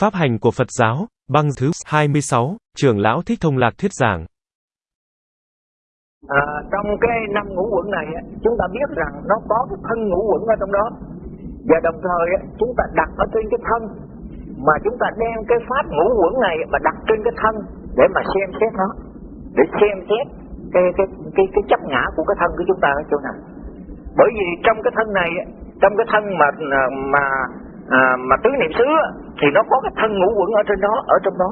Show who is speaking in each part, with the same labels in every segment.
Speaker 1: Pháp hành của Phật giáo, băng thứ 26, trưởng lão Thích Thông Lạc thuyết giảng.
Speaker 2: À, trong cái năm ngũ quẩn này chúng ta biết rằng nó có cái thân ngũ quẩn ở trong đó. Và đồng thời chúng ta đặt ở trên cái thân. Mà chúng ta đem cái pháp ngũ quẩn này mà đặt trên cái thân để mà xem xét nó. Để xem xét cái cái cái cái chấp ngã của cái thân của chúng ta ở chỗ nào. Bởi vì trong cái thân này trong cái thân mà mà à, mà tứ niệm xứ thì nó có cái thân ngũ quẩn ở trên đó ở trong đó.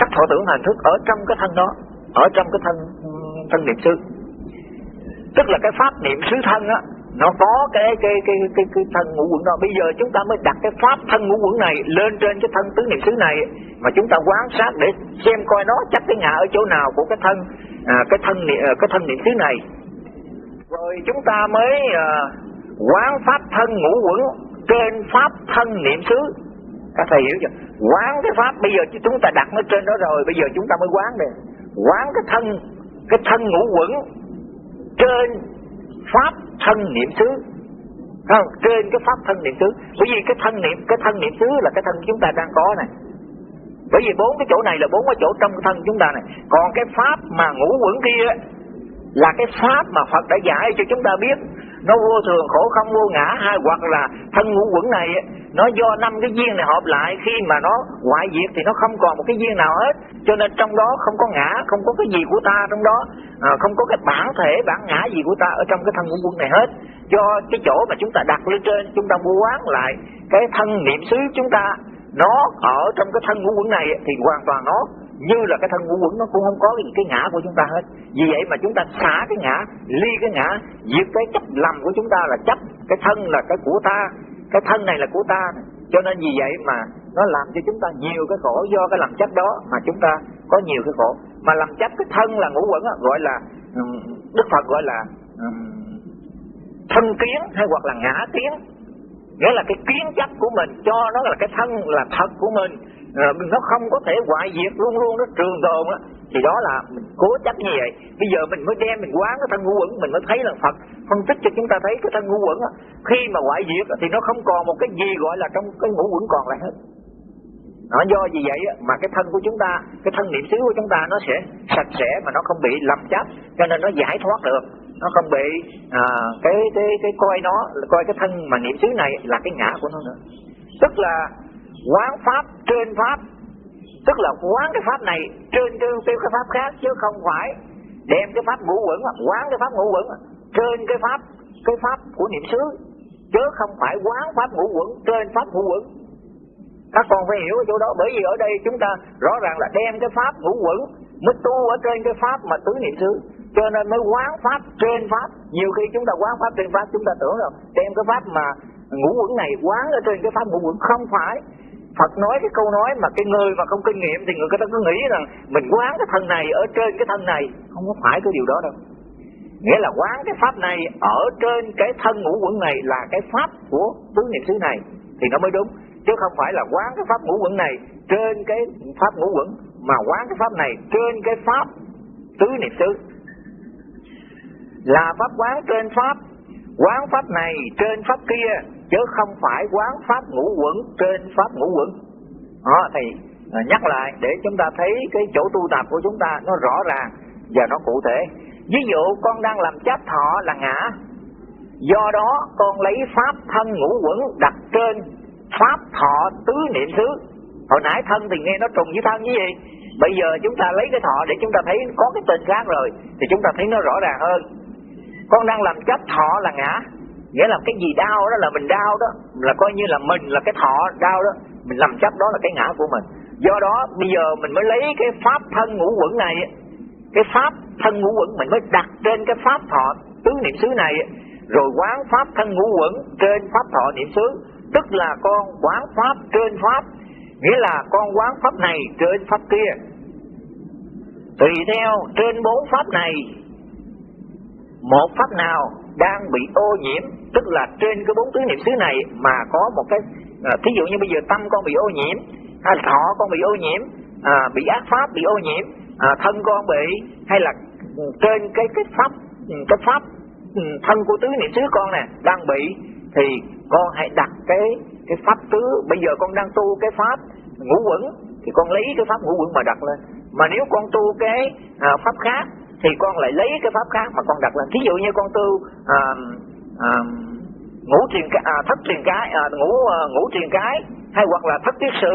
Speaker 2: Sắc thọ tưởng hành thức ở trong cái thân đó ở trong cái thân thân niệm xứ. Tức là cái pháp niệm xứ thân á nó có cái cái cái cái cái thân ngũ quẩn đó. Bây giờ chúng ta mới đặt cái pháp thân ngũ quẩn này lên trên cái thân tứ niệm xứ này mà chúng ta quan sát để xem coi nó chắc cái ngã ở chỗ nào của cái thân à, cái thân à, cái thân niệm xứ này. Rồi chúng ta mới à, quán pháp thân ngũ quẩn trên pháp thân niệm xứ các thầy hiểu chưa? Quán cái pháp bây giờ chúng ta đặt nó trên đó rồi, bây giờ chúng ta mới quán này quán cái thân cái thân ngũ quẩn trên pháp thân niệm xứ. Không? Trên cái pháp thân niệm xứ. Bởi vì cái thân niệm, cái thân niệm xứ là cái thân chúng ta đang có này bởi vì bốn cái chỗ này là bốn cái chỗ trong cái thân chúng ta này còn cái pháp mà ngũ quẩn kia là cái pháp mà Phật đã dạy cho chúng ta biết nó vô thường khổ không vô ngã hay hoặc là thân ngũ quẩn này nó do năm cái duyên này hợp lại khi mà nó ngoại diệt thì nó không còn một cái duyên nào hết. Cho nên trong đó không có ngã không có cái gì của ta trong đó à, không có cái bản thể bản ngã gì của ta ở trong cái thân ngũ quẩn này hết. Do cái chỗ mà chúng ta đặt lên trên chúng ta mua quán lại cái thân niệm xứ chúng ta nó ở trong cái thân ngũ quẩn này thì hoàn toàn nó như là cái thân ngũ quẩn, nó cũng không có gì cái ngã của chúng ta hết. Vì vậy mà chúng ta xả cái ngã, ly cái ngã, diệt cái chấp lầm của chúng ta là chấp. Cái thân là cái của ta, cái thân này là của ta. Cho nên vì vậy mà nó làm cho chúng ta nhiều cái khổ do cái làm chấp đó mà chúng ta có nhiều cái khổ. Mà làm chấp cái thân là ngũ quẩn gọi là đức phật gọi là thân kiến hay hoặc là ngã kiến. Nghĩa là cái kiến chấp của mình, cho nó là cái thân là thật của mình. Ờ, nó không có thể hoại diệt luôn luôn nó trường tồn á. Thì đó là mình cố chấp như vậy. Bây giờ mình mới đem mình quán cái thân ngũ quẩn mình mới thấy là phật phân tích cho chúng ta thấy cái thân ngũ quẩn á. Khi mà hoại diệt thì nó không còn một cái gì gọi là trong cái ngũ quẩn còn lại hết. Nó do vì vậy mà cái thân của chúng ta cái thân niệm xứ của chúng ta nó sẽ sạch sẽ mà nó không bị lầm chấp cho nên nó giải thoát được. Nó không bị à, cái cái cái coi nó coi cái thân mà niệm xứ này là cái ngã của nó nữa. Tức là quán pháp trên pháp. Tức là quán cái pháp này trên trên cái pháp khác chứ không phải đem cái pháp ngũ quẩn, quán cái pháp ngũ quẩn trên cái pháp cái pháp của niệm xứ. Chứ không phải quán pháp ngũ quẩn trên pháp ngũ quẩn. Các con phải hiểu ở chỗ đó, bởi vì ở đây chúng ta rõ ràng là đem cái pháp ngũ quẩn mới tu ở trên cái pháp mà tứ niệm xứ. Cho nên mới quán pháp trên pháp. Nhiều khi chúng ta quán pháp trên pháp, chúng ta tưởng rằng đem cái pháp mà ngũ quẩn này quán ở trên cái pháp ngũ quẩn không phải. Phật nói cái câu nói mà cái người mà không kinh nghiệm thì người ta cứ nghĩ rằng mình quán cái thân này ở trên cái thân này. Không có phải cái điều đó đâu. Nghĩa là quán cái pháp này ở trên cái thân ngũ quẩn này là cái pháp của tứ niệm xứ này. Thì nó mới đúng. Chứ không phải là quán cái pháp ngũ quẩn này trên cái pháp ngũ quẩn, mà quán cái pháp này trên cái pháp tứ niệm xứ. Là pháp quán trên pháp, quán pháp này trên pháp kia chứ không phải quán pháp ngũ quẩn, trên pháp ngũ quẩn. Đó, thì à, nhắc lại để chúng ta thấy cái chỗ tu tập của chúng ta nó rõ ràng và nó cụ thể. Ví dụ con đang làm chấp thọ là ngã. Do đó con lấy pháp thân ngũ quẩn đặt trên pháp thọ tứ niệm xứ. Hồi nãy thân thì nghe nó trùng với thân với gì bây giờ chúng ta lấy cái thọ để chúng ta thấy có cái tên khác rồi, thì chúng ta thấy nó rõ ràng hơn. Con đang làm chấp thọ là ngã nghĩa là cái gì đau đó là mình đau đó. Là coi như là mình là cái thọ đau đó. Mình làm chấp đó là cái ngã của mình. Do đó, bây giờ mình mới lấy cái pháp thân ngũ quẩn này cái pháp thân ngũ quẩn mình mới đặt trên cái pháp thọ tứ niệm xứ này rồi quán pháp thân ngũ quẩn trên pháp thọ niệm xứ. Tức là con quán pháp trên pháp. Nghĩa là con quán pháp này trên pháp kia. Tùy theo trên bốn pháp này, một pháp nào đang bị ô nhiễm tức là trên cái bốn tứ niệm xứ này mà có một cái à, thí dụ như bây giờ tâm con bị ô nhiễm hay thọ con bị ô nhiễm à, bị ác pháp bị ô nhiễm à, thân con bị hay là trên cái cái pháp cái pháp ừ, thân của tứ niệm xứ con nè đang bị thì con hãy đặt cái cái pháp tứ. Bây giờ con đang tu cái pháp ngũ quẩn thì con lấy cái pháp ngũ quẩn mà đặt lên. Mà nếu con tu cái à, pháp khác thì con lại lấy cái pháp khác mà con đặt lên. Thí dụ như con tu à, à, ngũ truyền à, thất truyền cái à, ngũ à, ngũ truyền cái hay hoặc là thất tiết sử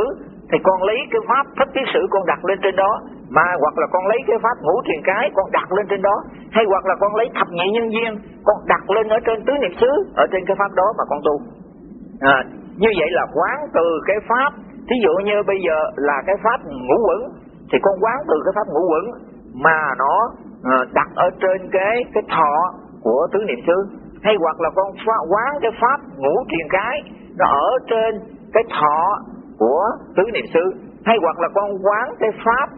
Speaker 2: thì con lấy cái pháp thất tiết sử con đặt lên trên đó. Mà hoặc là con lấy cái pháp ngũ truyền cái con đặt lên trên đó. Hay hoặc là con lấy thập nhị nhân duyên con đặt lên ở trên tứ niệm xứ ở trên cái pháp đó mà con tu. À, như vậy là quán từ cái pháp thí dụ như bây giờ là cái pháp ngũ quẩn thì con quán từ cái pháp ngũ quẩn mà nó Ờ, đặt ở trên cái cái thọ của tứ niệm xứ. Hay hoặc là con quán cái pháp ngũ thiền cái nó ở trên cái thọ của tứ niệm xứ. Hay hoặc là con quán cái pháp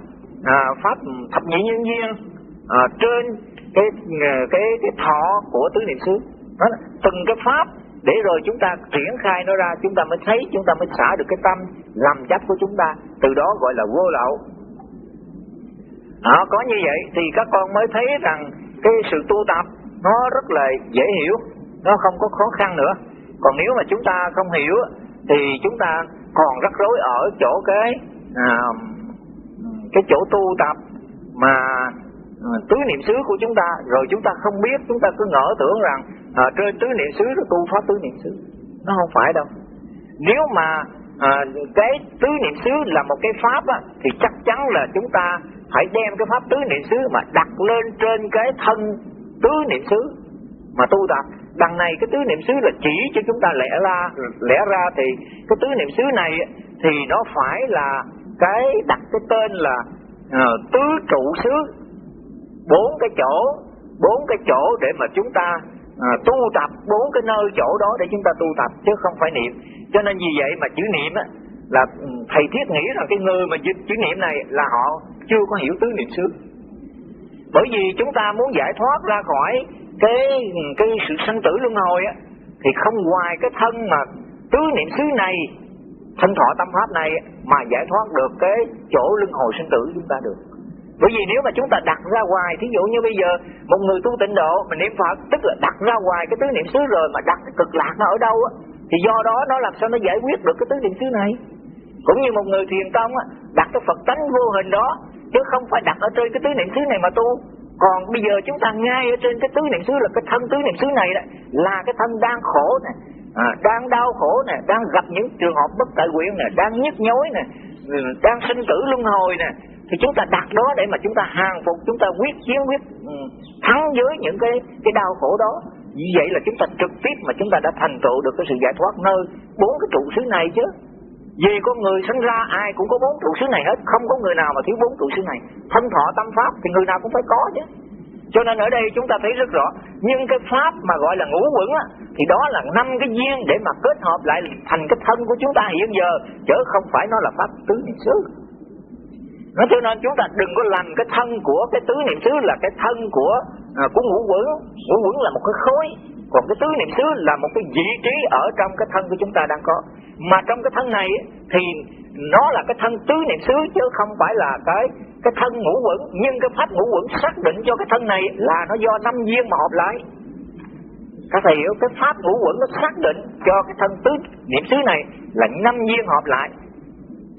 Speaker 2: à, pháp thập nhị nhân duyên à, trên cái à, cái cái thọ của tứ niệm xứ. Đó từng cái pháp để rồi chúng ta triển khai nó ra chúng ta mới thấy chúng ta mới xả được cái tâm làm chấp của chúng ta. Từ đó gọi là vô lậu đó, có như vậy thì các con mới thấy rằng cái sự tu tập nó rất là dễ hiểu nó không có khó khăn nữa. Còn nếu mà chúng ta không hiểu thì chúng ta còn rắc rối ở chỗ cái à, cái chỗ tu tập mà à, tứ niệm xứ của chúng ta. Rồi chúng ta không biết chúng ta cứ ngỡ tưởng rằng à, trên tứ niệm xứ nó tu pháp tứ niệm xứ. Nó không phải đâu. Nếu mà à, cái tứ niệm xứ là một cái pháp á, thì chắc chắn là chúng ta phải đem cái pháp tứ niệm xứ mà đặt lên trên cái thân tứ niệm xứ mà tu tập. Đằng này cái tứ niệm xứ là chỉ cho chúng ta lẽ ra lẽ ra thì cái tứ niệm xứ này thì nó phải là cái đặt cái tên là uh, tứ trụ xứ. Bốn cái chỗ bốn cái chỗ để mà chúng ta à, tu tập bốn cái nơi chỗ đó để chúng ta tu tập chứ không phải niệm. Cho nên vì vậy mà chữ niệm á là ừ, thầy thiết nghĩ rằng cái người mà chữ, chữ niệm này là họ chưa có hiểu tứ niệm xứ. Bởi vì chúng ta muốn giải thoát ra khỏi cái cái sự sanh tử luân hồi á, thì không ngoài cái thân mà tứ niệm xứ này thân thọ tâm pháp này mà giải thoát được cái chỗ luân hồi sinh tử chúng ta được. Bởi vì nếu mà chúng ta đặt ra ngoài, thí dụ như bây giờ một người tu tịnh độ mà niệm phật, tức là đặt ra ngoài cái tứ niệm xứ rồi mà đặt cái cực lạc nó ở đâu á, thì do đó nó làm sao nó giải quyết được cái tứ niệm xứ này? Cũng như một người thiền tông á, đặt cái phật tánh vô hình đó chứ không phải đặt ở trên cái tứ niệm xứ này mà tu. Còn bây giờ chúng ta ngay ở trên cái tứ niệm xứ là cái thân tứ niệm xứ này đó là cái thân đang khổ nè à, đang đau khổ nè đang gặp những trường hợp bất tại nguyện nè đang nhức nhối nè ừ, đang sinh tử luân hồi nè thì chúng ta đặt đó để mà chúng ta hàng phục chúng ta quyết chiến quyết ừ, thắng với những cái cái đau khổ đó. Như vậy là chúng ta trực tiếp mà chúng ta đã thành tựu được cái sự giải thoát nơi bốn cái trụ xứ này chứ vì con người sinh ra ai cũng có bốn trụ xứ này hết. Không có người nào mà thiếu bốn trụ xứ này. Thân thọ tâm pháp thì người nào cũng phải có chứ. Cho nên ở đây chúng ta thấy rất rõ nhưng cái pháp mà gọi là ngũ quẩn á thì đó là năm cái duyên để mà kết hợp lại thành cái thân của chúng ta hiện giờ chứ không phải nó là pháp tứ niệm xứ. Nói cho nên chúng ta đừng có làm cái thân của cái tứ niệm xứ là cái thân của à, của ngũ quẩn. Ngũ quẩn là một cái khối còn cái tứ niệm xứ là một cái vị trí ở trong cái thân của chúng ta đang có mà trong cái thân này thì nó là cái thân tứ niệm xứ, chứ không phải là cái cái thân ngũ quẩn. Nhưng cái pháp ngũ quẩn xác định cho cái thân này là nó do năm duyên mà hợp lại. Các thầy hiểu, cái pháp ngũ quẩn nó xác định cho cái thân tứ niệm xứ này là năm duyên hợp lại.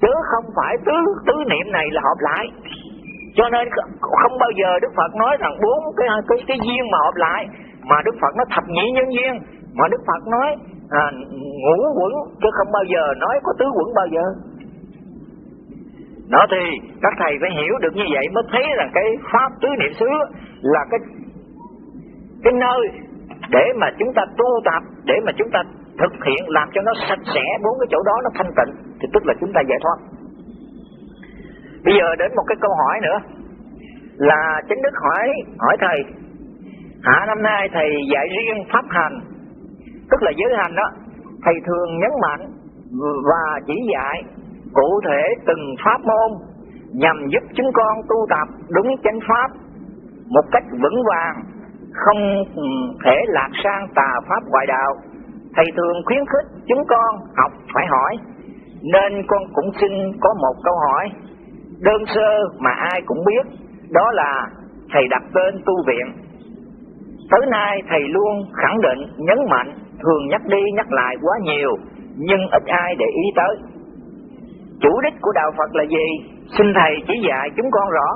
Speaker 2: Chứ không phải tứ tứ niệm này là hợp lại. Cho nên không bao giờ Đức Phật nói rằng bốn cái cái cái duyên mà hợp lại, mà Đức Phật nó thập nhị nhân duyên. Mà Đức Phật nói à, ngũ quẩn chứ không bao giờ nói có tứ quẩn bao giờ. Đó thì các thầy phải hiểu được như vậy mới thấy rằng cái pháp tứ niệm xứ là cái cái nơi để mà chúng ta tu tập để mà chúng ta thực hiện làm cho nó sạch sẽ bốn cái chỗ đó nó thanh tịnh thì tức là chúng ta giải thoát. Bây giờ đến một cái câu hỏi nữa là chính đức hỏi hỏi thầy hạ năm nay thầy dạy riêng pháp hành tức là giới hành đó, thầy thường nhấn mạnh và chỉ dạy cụ thể từng pháp môn nhằm giúp chúng con tu tập đúng chánh pháp một cách vững vàng, không ừ, thể lạc sang tà pháp ngoại đạo. Thầy thường khuyến khích chúng con học phải hỏi, nên con cũng xin có một câu hỏi. Đơn sơ mà ai cũng biết, đó là thầy đặt tên tu viện. Tới nay thầy luôn khẳng định, nhấn mạnh thường nhắc đi nhắc lại quá nhiều nhưng ít ai để ý tới chủ đích của đạo Phật là gì? Xin Thầy chỉ dạy chúng con rõ.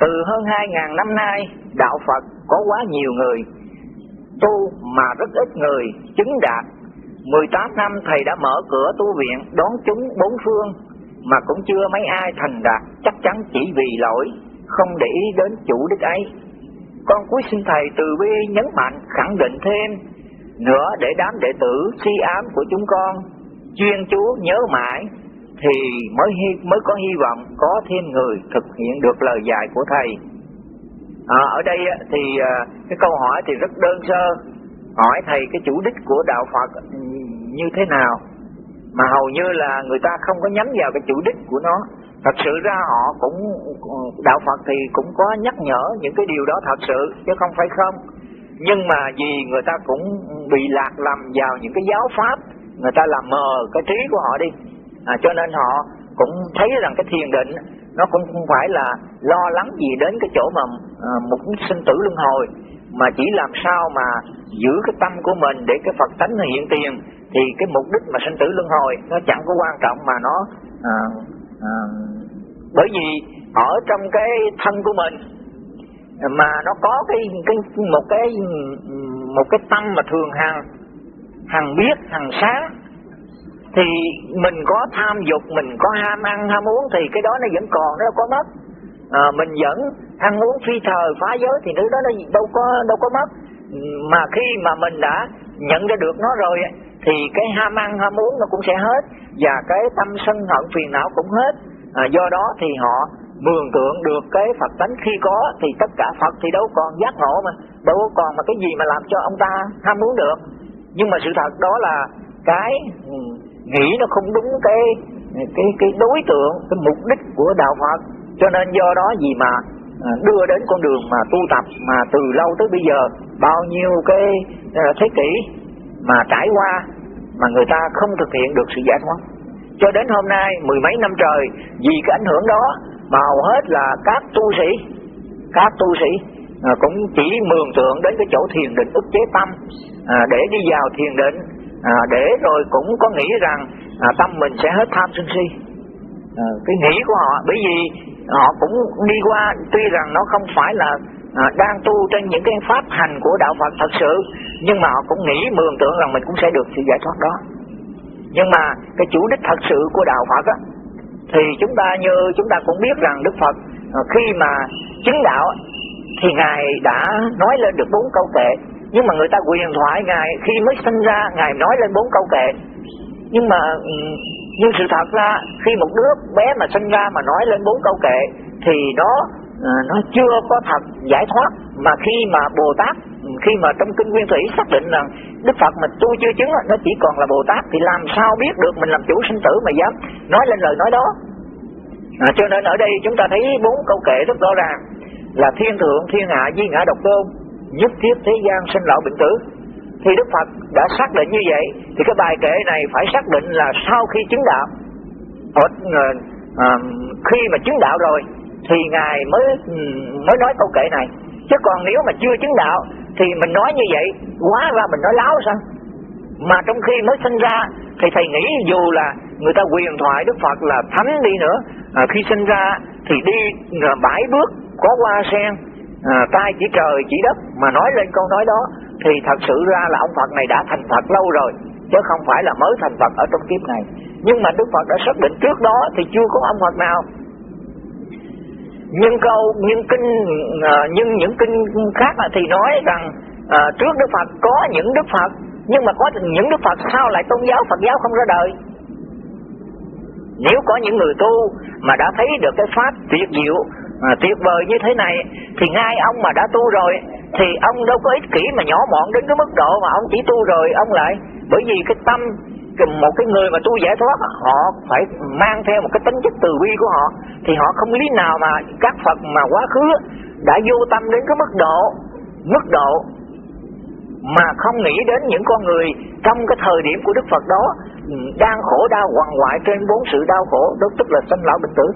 Speaker 2: Từ hơn hai ngàn năm nay, đạo Phật có quá nhiều người tu mà rất ít người chứng đạt. 18 năm Thầy đã mở cửa tu viện đón chúng bốn phương mà cũng chưa mấy ai thành đạt, chắc chắn chỉ vì lỗi, không để ý đến chủ đích ấy. Con cuối xin Thầy từ bi nhấn mạnh khẳng định thêm nữa để đám đệ tử si ám của chúng con chuyên chú nhớ mãi thì mới hy, mới có hy vọng có thêm người thực hiện được lời dạy của thầy. À, ở đây thì à, cái câu hỏi thì rất đơn sơ, hỏi thầy cái chủ đích của đạo Phật như thế nào, mà hầu như là người ta không có nhắm vào cái chủ đích của nó. Thật sự ra họ cũng đạo Phật thì cũng có nhắc nhở những cái điều đó thật sự chứ không phải không. Nhưng mà vì người ta cũng bị lạc lầm vào những cái giáo pháp, người ta làm mờ cái trí của họ đi. À, cho nên họ cũng thấy rằng cái thiền định nó cũng không phải là lo lắng gì đến cái chỗ mà à, một sinh tử luân hồi mà chỉ làm sao mà giữ cái tâm của mình để cái Phật tánh hiện tiền. Thì cái mục đích mà sinh tử luân hồi nó chẳng có quan trọng mà nó à, à, bởi vì ở trong cái thân của mình mà nó có cái cái một cái một cái tâm mà thường hằng hằng biết hằng sáng. Thì mình có tham dục mình có ham ăn ham uống thì cái đó nó vẫn còn nó đâu có mất. À, mình vẫn ăn uống phi thời phá giới thì thứ đó nó đâu có đâu có mất. Mà khi mà mình đã nhận ra được nó rồi thì cái ham ăn ham uống nó cũng sẽ hết. Và cái tâm sân hận phiền não cũng hết. À, do đó thì họ mường tượng được cái Phật tánh. Khi có thì tất cả Phật thì đâu còn giác ngộ mà, đâu còn mà cái gì mà làm cho ông ta ham muốn được. Nhưng mà sự thật đó là cái ừ, nghĩ nó không đúng cái cái cái đối tượng, cái mục đích của đạo Phật. Cho nên do đó gì mà à, đưa đến con đường mà tu tập mà từ lâu tới bây giờ, bao nhiêu cái à, thế kỷ mà trải qua mà người ta không thực hiện được sự giải thoát. Cho đến hôm nay, mười mấy năm trời, vì cái ảnh hưởng đó mà hầu hết là các tu sĩ. Các tu sĩ à, cũng chỉ mường tượng đến cái chỗ thiền định ức chế tâm à, để đi vào thiền định à, để rồi cũng có nghĩ rằng à, tâm mình sẽ hết tham sân si. À, cái nghĩ của họ bởi vì họ cũng đi qua tuy rằng nó không phải là à, đang tu trên những cái pháp hành của đạo Phật thật sự nhưng mà họ cũng nghĩ mường tượng rằng mình cũng sẽ được sự giải thoát đó. Nhưng mà cái chủ đích thật sự của đạo Phật á thì chúng ta như chúng ta cũng biết rằng Đức Phật ờ, khi mà chứng đạo thì ngài đã nói lên được bốn câu kệ. Nhưng mà người ta quyền thoại ngài khi mới sinh ra, ngài nói lên bốn câu kệ. Nhưng mà ừ, nhưng sự thật ra, khi một đứa bé mà sinh ra mà nói lên bốn câu kệ, thì nó ờ, nó chưa có thật giải thoát. Mà khi mà bồ tát khi mà trong kinh nguyên thủy xác định rằng đức phật mà tu chưa chứng nó chỉ còn là bồ tát thì làm sao biết được mình làm chủ sinh tử mà dám nói lên lời nói đó? À, cho nên ở đây chúng ta thấy bốn câu kệ rất rõ ràng là thiên thượng thiên hạ di ngã độc tôn nhất thiết thế gian sinh lão bệnh tử. Thì Đức Phật đã xác định như vậy thì cái bài kệ này phải xác định là sau khi chứng đạo. Ở à, khi mà chứng đạo rồi thì ngài mới ừ, mới nói câu kệ này. Chứ còn nếu mà chưa chứng đạo thì mình nói như vậy quá ra mình nói láo sao? Mà trong khi mới sinh ra thì thầy nghĩ dù là người ta quyền thoại Đức Phật là thánh đi nữa à, khi sinh ra thì đi à, bãi bước có hoa sen à, tay chỉ trời chỉ đất mà nói lên câu nói đó thì thật sự ra là ông Phật này đã thành Phật lâu rồi chứ không phải là mới thành Phật ở trong kiếp này. Nhưng mà Đức Phật đã xác định trước đó thì chưa có ông Phật nào nhưng câu nhưng kinh à, nhưng những kinh khác thì nói rằng à, trước Đức Phật có những Đức Phật nhưng mà có những Đức Phật sao lại tôn giáo Phật giáo không ra đời? Nếu có những người tu mà đã thấy được cái pháp tuyệt diệu à, tuyệt vời như thế này thì ngay ông mà đã tu rồi thì ông đâu có ích kỷ mà nhỏ mọn đến cái mức độ mà ông chỉ tu rồi ông lại. Bởi vì cái tâm một cái người mà tu giải thoát họ phải mang theo một cái tính chất từ bi của họ, thì họ không lý nào mà các Phật mà quá khứ đã vô tâm đến cái mức độ mức độ mà không nghĩ đến những con người trong cái thời điểm của Đức Phật đó ừ, đang khổ đau hoàng hoại trên bốn sự đau khổ, đó tức là sanh lão bệnh tử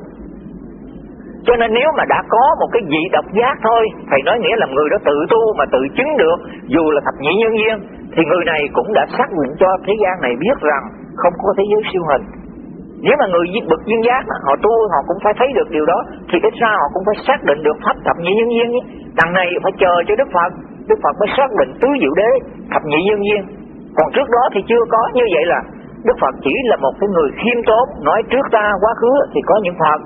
Speaker 2: cho nên nếu mà đã có một cái vị độc giác thôi, Thầy nói nghĩa là người đó tự tu mà tự chứng được, Dù là thập nhị nhân duyên Thì người này cũng đã xác định cho thế gian này biết rằng Không có thế giới siêu hình. Nếu mà người bực duyên giác họ tu, họ cũng phải thấy được điều đó, thì cái sao họ cũng phải xác định được pháp thập nhị nhân duyên đằng này phải chờ cho đức phật đức phật mới xác định tứ diệu đế, thập nhị nhân duyên còn trước đó thì chưa có, như vậy là đức phật chỉ là một cái người khiêm tốn, nói trước ta quá khứ thì có những phật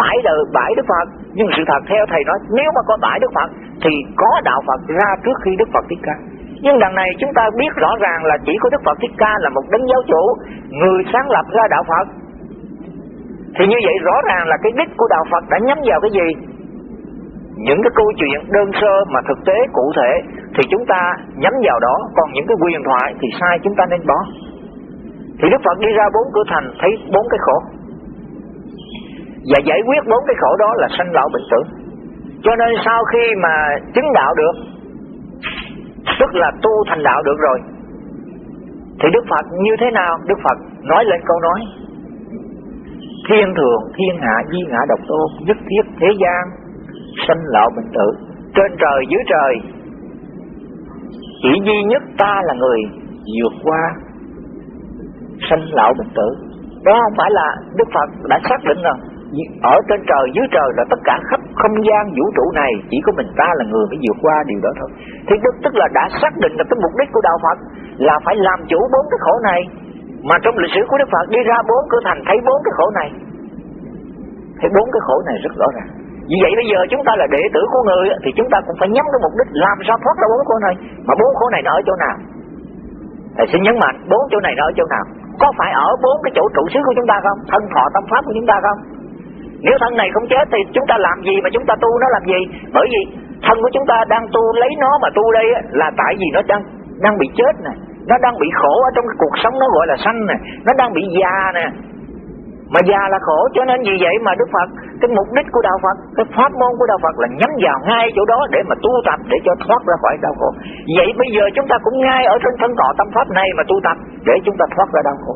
Speaker 2: bãi đời, bãi đức phật. Nhưng sự thật theo thầy nói, nếu mà có bãi đức phật, thì có đạo phật ra trước khi đức phật thích ca. Nhưng đằng này chúng ta biết rõ ràng là chỉ có đức phật thích ca là một đấng giáo chủ, người sáng lập ra đạo phật. Thì như vậy rõ ràng là cái đích của đạo phật đã nhắm vào cái gì? Những cái câu chuyện đơn sơ mà thực tế, cụ thể, thì chúng ta nhắm vào đó. Còn những cái quyền thoại thì sai chúng ta nên bỏ. Thì đức phật đi ra bốn cửa thành, thấy bốn cái khổ và giải quyết bốn cái khổ đó là sanh lão bệnh tử cho nên sau khi mà chứng đạo được, tức là tu thành đạo được rồi, thì đức phật như thế nào? Đức phật nói lên câu nói, thiên thường, thiên hạ, di ngã độc tôn, nhất thiết thế gian, sanh lão bệnh tử. Trên trời, dưới trời, chỉ duy nhất ta là người vượt qua sanh lão bệnh tử. Đó không phải là đức phật đã xác định rồi ở trên trời, dưới trời là tất cả khắp không gian vũ trụ này, chỉ có mình ta là người mới vượt qua điều đó thôi. Thì đức tức là đã xác định là cái mục đích của đạo phật là phải làm chủ bốn cái khổ này. Mà trong lịch sử của đức phật đi ra bốn cửa thành thấy bốn cái khổ này. Thấy bốn cái khổ này rất rõ ràng. Vì vậy bây giờ chúng ta là đệ tử của người thì chúng ta cũng phải nhắm cái mục đích làm sao thoát ra bốn khổ này. Mà bốn khổ này nó ở chỗ nào? Thầy xin nhấn mạnh, bốn chỗ này nó ở chỗ nào? Có phải ở bốn cái chỗ trụ xứ của chúng ta không? Thân thọ tâm pháp của chúng ta không? Nếu thân này không chết thì chúng ta làm gì mà chúng ta tu nó làm gì? Bởi vì thân của chúng ta đang tu lấy nó mà tu đây là tại vì nó đang đang bị chết nè. Nó đang bị khổ ở trong cái cuộc sống nó gọi là sanh nè. Nó đang bị già nè. Mà già là khổ, cho nên vì vậy mà Đức Phật, cái mục đích của đạo Phật, cái pháp môn của đạo Phật là nhắm vào ngay chỗ đó để mà tu tập, để cho thoát ra khỏi đau khổ. Vậy bây giờ chúng ta cũng ngay ở trên thân cọ tâm pháp này mà tu tập, để chúng ta thoát ra đau khổ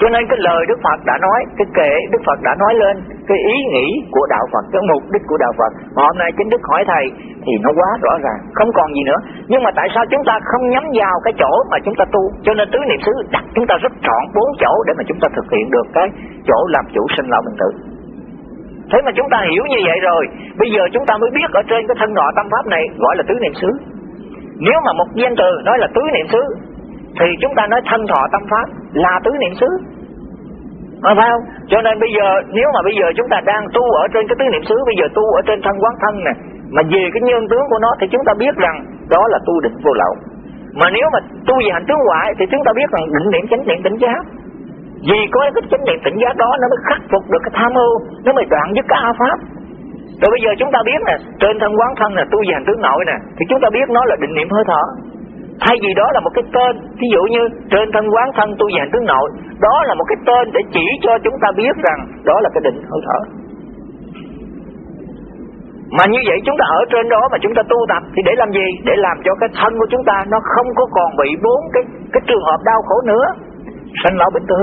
Speaker 2: cho nên cái lời Đức Phật đã nói, cái kệ Đức Phật đã nói lên, cái ý nghĩ của đạo Phật, cái mục đích của đạo Phật. Mà hôm nay chính Đức hỏi thầy thì nó quá rõ ràng, không còn gì nữa. Nhưng mà tại sao chúng ta không nhắm vào cái chỗ mà chúng ta tu? Cho nên tứ niệm xứ đặt chúng ta rất trọn bốn chỗ để mà chúng ta thực hiện được cái chỗ làm chủ sinh lão bệnh tử. Thế mà chúng ta hiểu như vậy rồi, bây giờ chúng ta mới biết ở trên cái thân nọ tâm pháp này gọi là tứ niệm xứ. Nếu mà một danh từ nói là tứ niệm xứ thì chúng ta nói thân thọ tâm pháp là tứ niệm xứ. Phải không? Cho nên bây giờ, nếu mà bây giờ chúng ta đang tu ở trên cái tứ niệm xứ, bây giờ tu ở trên thân quán thân nè mà về cái nhân tướng của nó thì chúng ta biết rằng đó là tu định vô lậu. Mà nếu mà tu về hành tướng ngoại thì chúng ta biết rằng định niệm chánh niệm tỉnh giác. Vì có cái chánh niệm tỉnh giác đó, nó mới khắc phục được cái tham ưu nó mới đoạn dứt cái a pháp. Rồi bây giờ chúng ta biết nè, trên thân quán thân nè, tu về hành tướng nội nè, thì chúng ta biết nó là định niệm hơi thở thay vì đó là một cái tên ví dụ như trên thân quán thân tu về tướng nội đó là một cái tên để chỉ cho chúng ta biết rằng đó là cái định hơi thở mà như vậy chúng ta ở trên đó mà chúng ta tu tập thì để làm gì? Để làm cho cái thân của chúng ta nó không có còn bị bốn cái cái trường hợp đau khổ nữa. Sanh lão bệnh tử.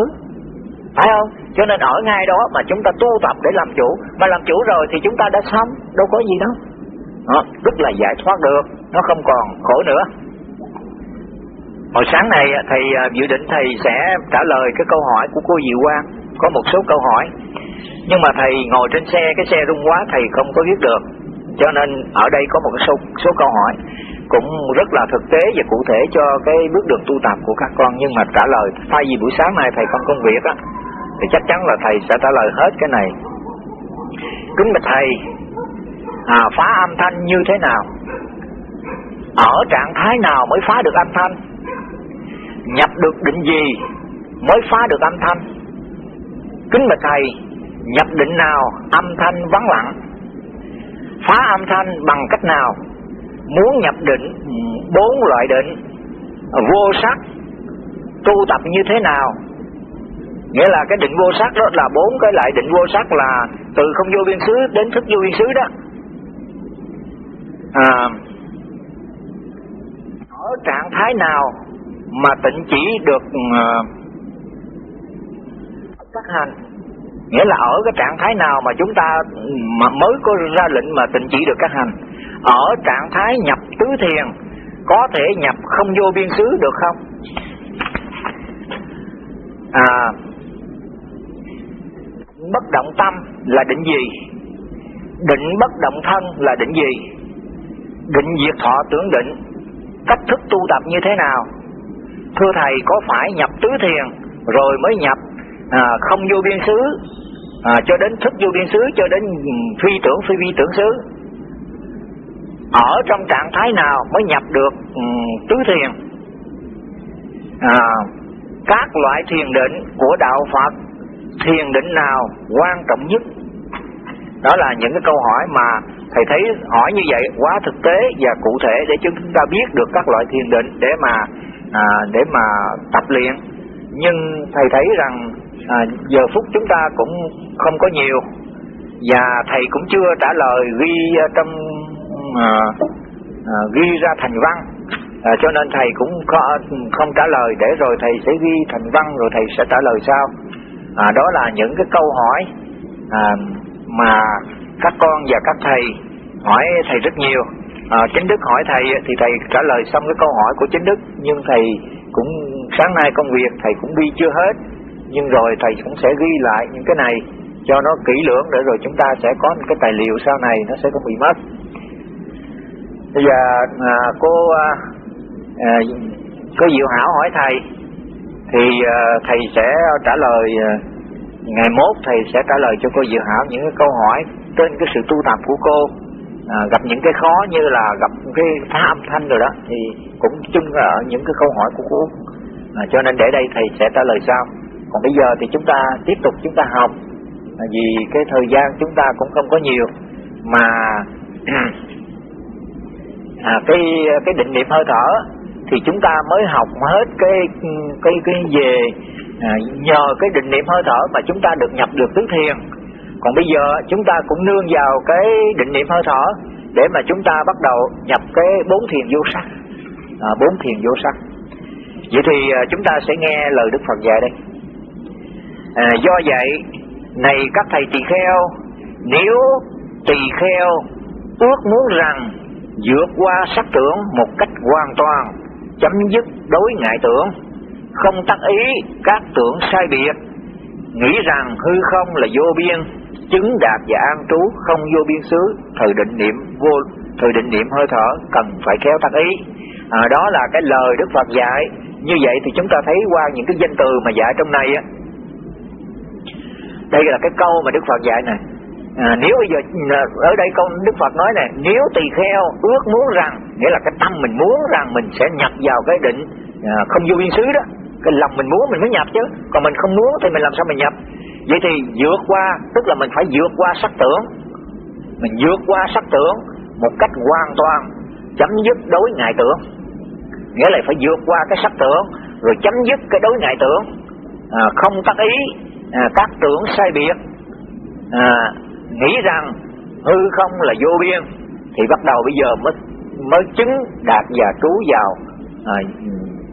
Speaker 2: Phải không? Cho nên ở ngay đó mà chúng ta tu tập để làm chủ. Mà làm chủ rồi thì chúng ta đã xong. Đâu có gì đâu. Đó, rất là giải thoát được. Nó không còn khổ nữa. Hồi sáng này thầy à, dự định thầy sẽ trả lời cái câu hỏi của cô Diệu Quang. Có một số câu hỏi. Nhưng mà thầy ngồi trên xe, cái xe rung quá thầy không có viết được. Cho nên ở đây có một số, số câu hỏi. Cũng rất là thực tế và cụ thể cho cái bước đường tu tập của các con. Nhưng mà trả lời thay vì buổi sáng nay thầy không công việc á thì chắc chắn là thầy sẽ trả lời hết cái này. Kính bạch thầy à, phá âm thanh như thế nào? Ở trạng thái nào mới phá được âm thanh? Nhập được định gì mới phá được âm thanh? Kính bạch thầy nhập định nào âm thanh vắng lặng? Phá âm thanh bằng cách nào? Muốn nhập định bốn loại định vô sắc tu tập như thế nào? Nghĩa là cái định vô sắc đó là bốn cái loại định vô sắc là từ không vô biên xứ đến thức vô biên xứ đó. À, ở trạng thái nào mà tịnh chỉ được ờ, uh, các hành. Nghĩa là ở cái trạng thái nào mà chúng ta mà mới có ra lệnh mà tịnh chỉ được các hành. Ở trạng thái nhập tứ thiền có thể nhập không vô biên xứ được không? À bất động tâm là định gì? Định bất động thân là định gì? Định diệt thọ tưởng định. Cách thức tu tập như thế nào? Thưa thầy có phải nhập tứ thiền rồi mới nhập à, không vô biên xứ à, cho đến thức vô biên xứ cho đến ừ, phi tưởng phi vi tưởng xứ? Ở trong trạng thái nào mới nhập được um, tứ thiền? À, các loại thiền định của đạo Phật thiền định nào quan trọng nhất? Đó là những cái câu hỏi mà thầy thấy hỏi như vậy quá thực tế và cụ thể để chúng ta biết được các loại thiền định để mà à, để mà tập luyện. Nhưng thầy thấy rằng à, giờ phút chúng ta cũng không có nhiều. Và thầy cũng chưa trả lời ghi trong à, à, ghi ra thành văn. À, cho nên thầy cũng có, không trả lời. Để rồi thầy sẽ ghi thành văn rồi thầy sẽ trả lời sau. À, đó là những cái câu hỏi à, mà các con và các thầy hỏi thầy rất nhiều à, chính đức hỏi thầy thì thầy trả lời xong cái câu hỏi của chính đức. Nhưng thầy cũng sáng nay công việc thầy cũng ghi chưa hết. Nhưng rồi thầy cũng sẽ ghi lại những cái này cho nó kỹ lưỡng để rồi chúng ta sẽ có cái tài liệu sau này nó sẽ không bị mất. Bây giờ à, cô à, à, cô diệu hảo hỏi thầy thì à, thầy sẽ trả lời à, ngày mốt thầy sẽ trả lời cho cô diệu hảo những cái câu hỏi trên cái sự tu tập của cô à, gặp những cái khó như là gặp cái phá âm thanh rồi đó thì cũng chung ở những cái câu hỏi của cô à, cho nên để đây thầy sẽ trả lời sau. Còn bây giờ thì chúng ta tiếp tục chúng ta học. À, vì cái thời gian chúng ta cũng không có nhiều mà à, cái cái định niệm hơi thở thì chúng ta mới học hết cái cái cái về à, nhờ cái định niệm hơi thở mà chúng ta được nhập được tứ thiền còn bây giờ chúng ta cũng nương vào cái định niệm hơi thở để mà chúng ta bắt đầu nhập cái bốn thiền vô sắc. À, bốn thiền vô sắc. Vậy thì à, chúng ta sẽ nghe lời đức phật dạy đây. À, do vậy này các thầy tỳ kheo nếu tỳ kheo ước muốn rằng vượt qua sắc tưởng một cách hoàn toàn chấm dứt đối ngại tưởng không tác ý các tưởng sai biệt nghĩ rằng hư không là vô biên chứng đạt và an trú không vô biên xứ thời định niệm vô thời định niệm hơi thở cần phải khéo tác ý. À, đó là cái lời đức phật dạy. Như vậy thì chúng ta thấy qua những cái danh từ mà dạy trong này á. Đây là cái câu mà đức phật dạy này à, nếu bây giờ à, ở đây câu đức phật nói này nếu tỳ kheo ước muốn rằng nghĩa là cái tâm mình muốn rằng mình sẽ nhập vào cái định à, không vô biên xứ đó. Cái lòng mình muốn mình mới nhập chứ. Còn mình không muốn thì mình làm sao mình nhập? Vậy thì vượt qua tức là mình phải vượt qua sắc tưởng. Mình vượt qua sắc tưởng một cách hoàn toàn chấm dứt đối ngại tưởng. Nghĩa là phải vượt qua cái sắc tưởng rồi chấm dứt cái đối ngại tưởng. À, không tác ý à, các tưởng sai biệt. À, nghĩ rằng hư không là vô biên thì bắt đầu bây giờ mới mới chứng đạt và trú vào à,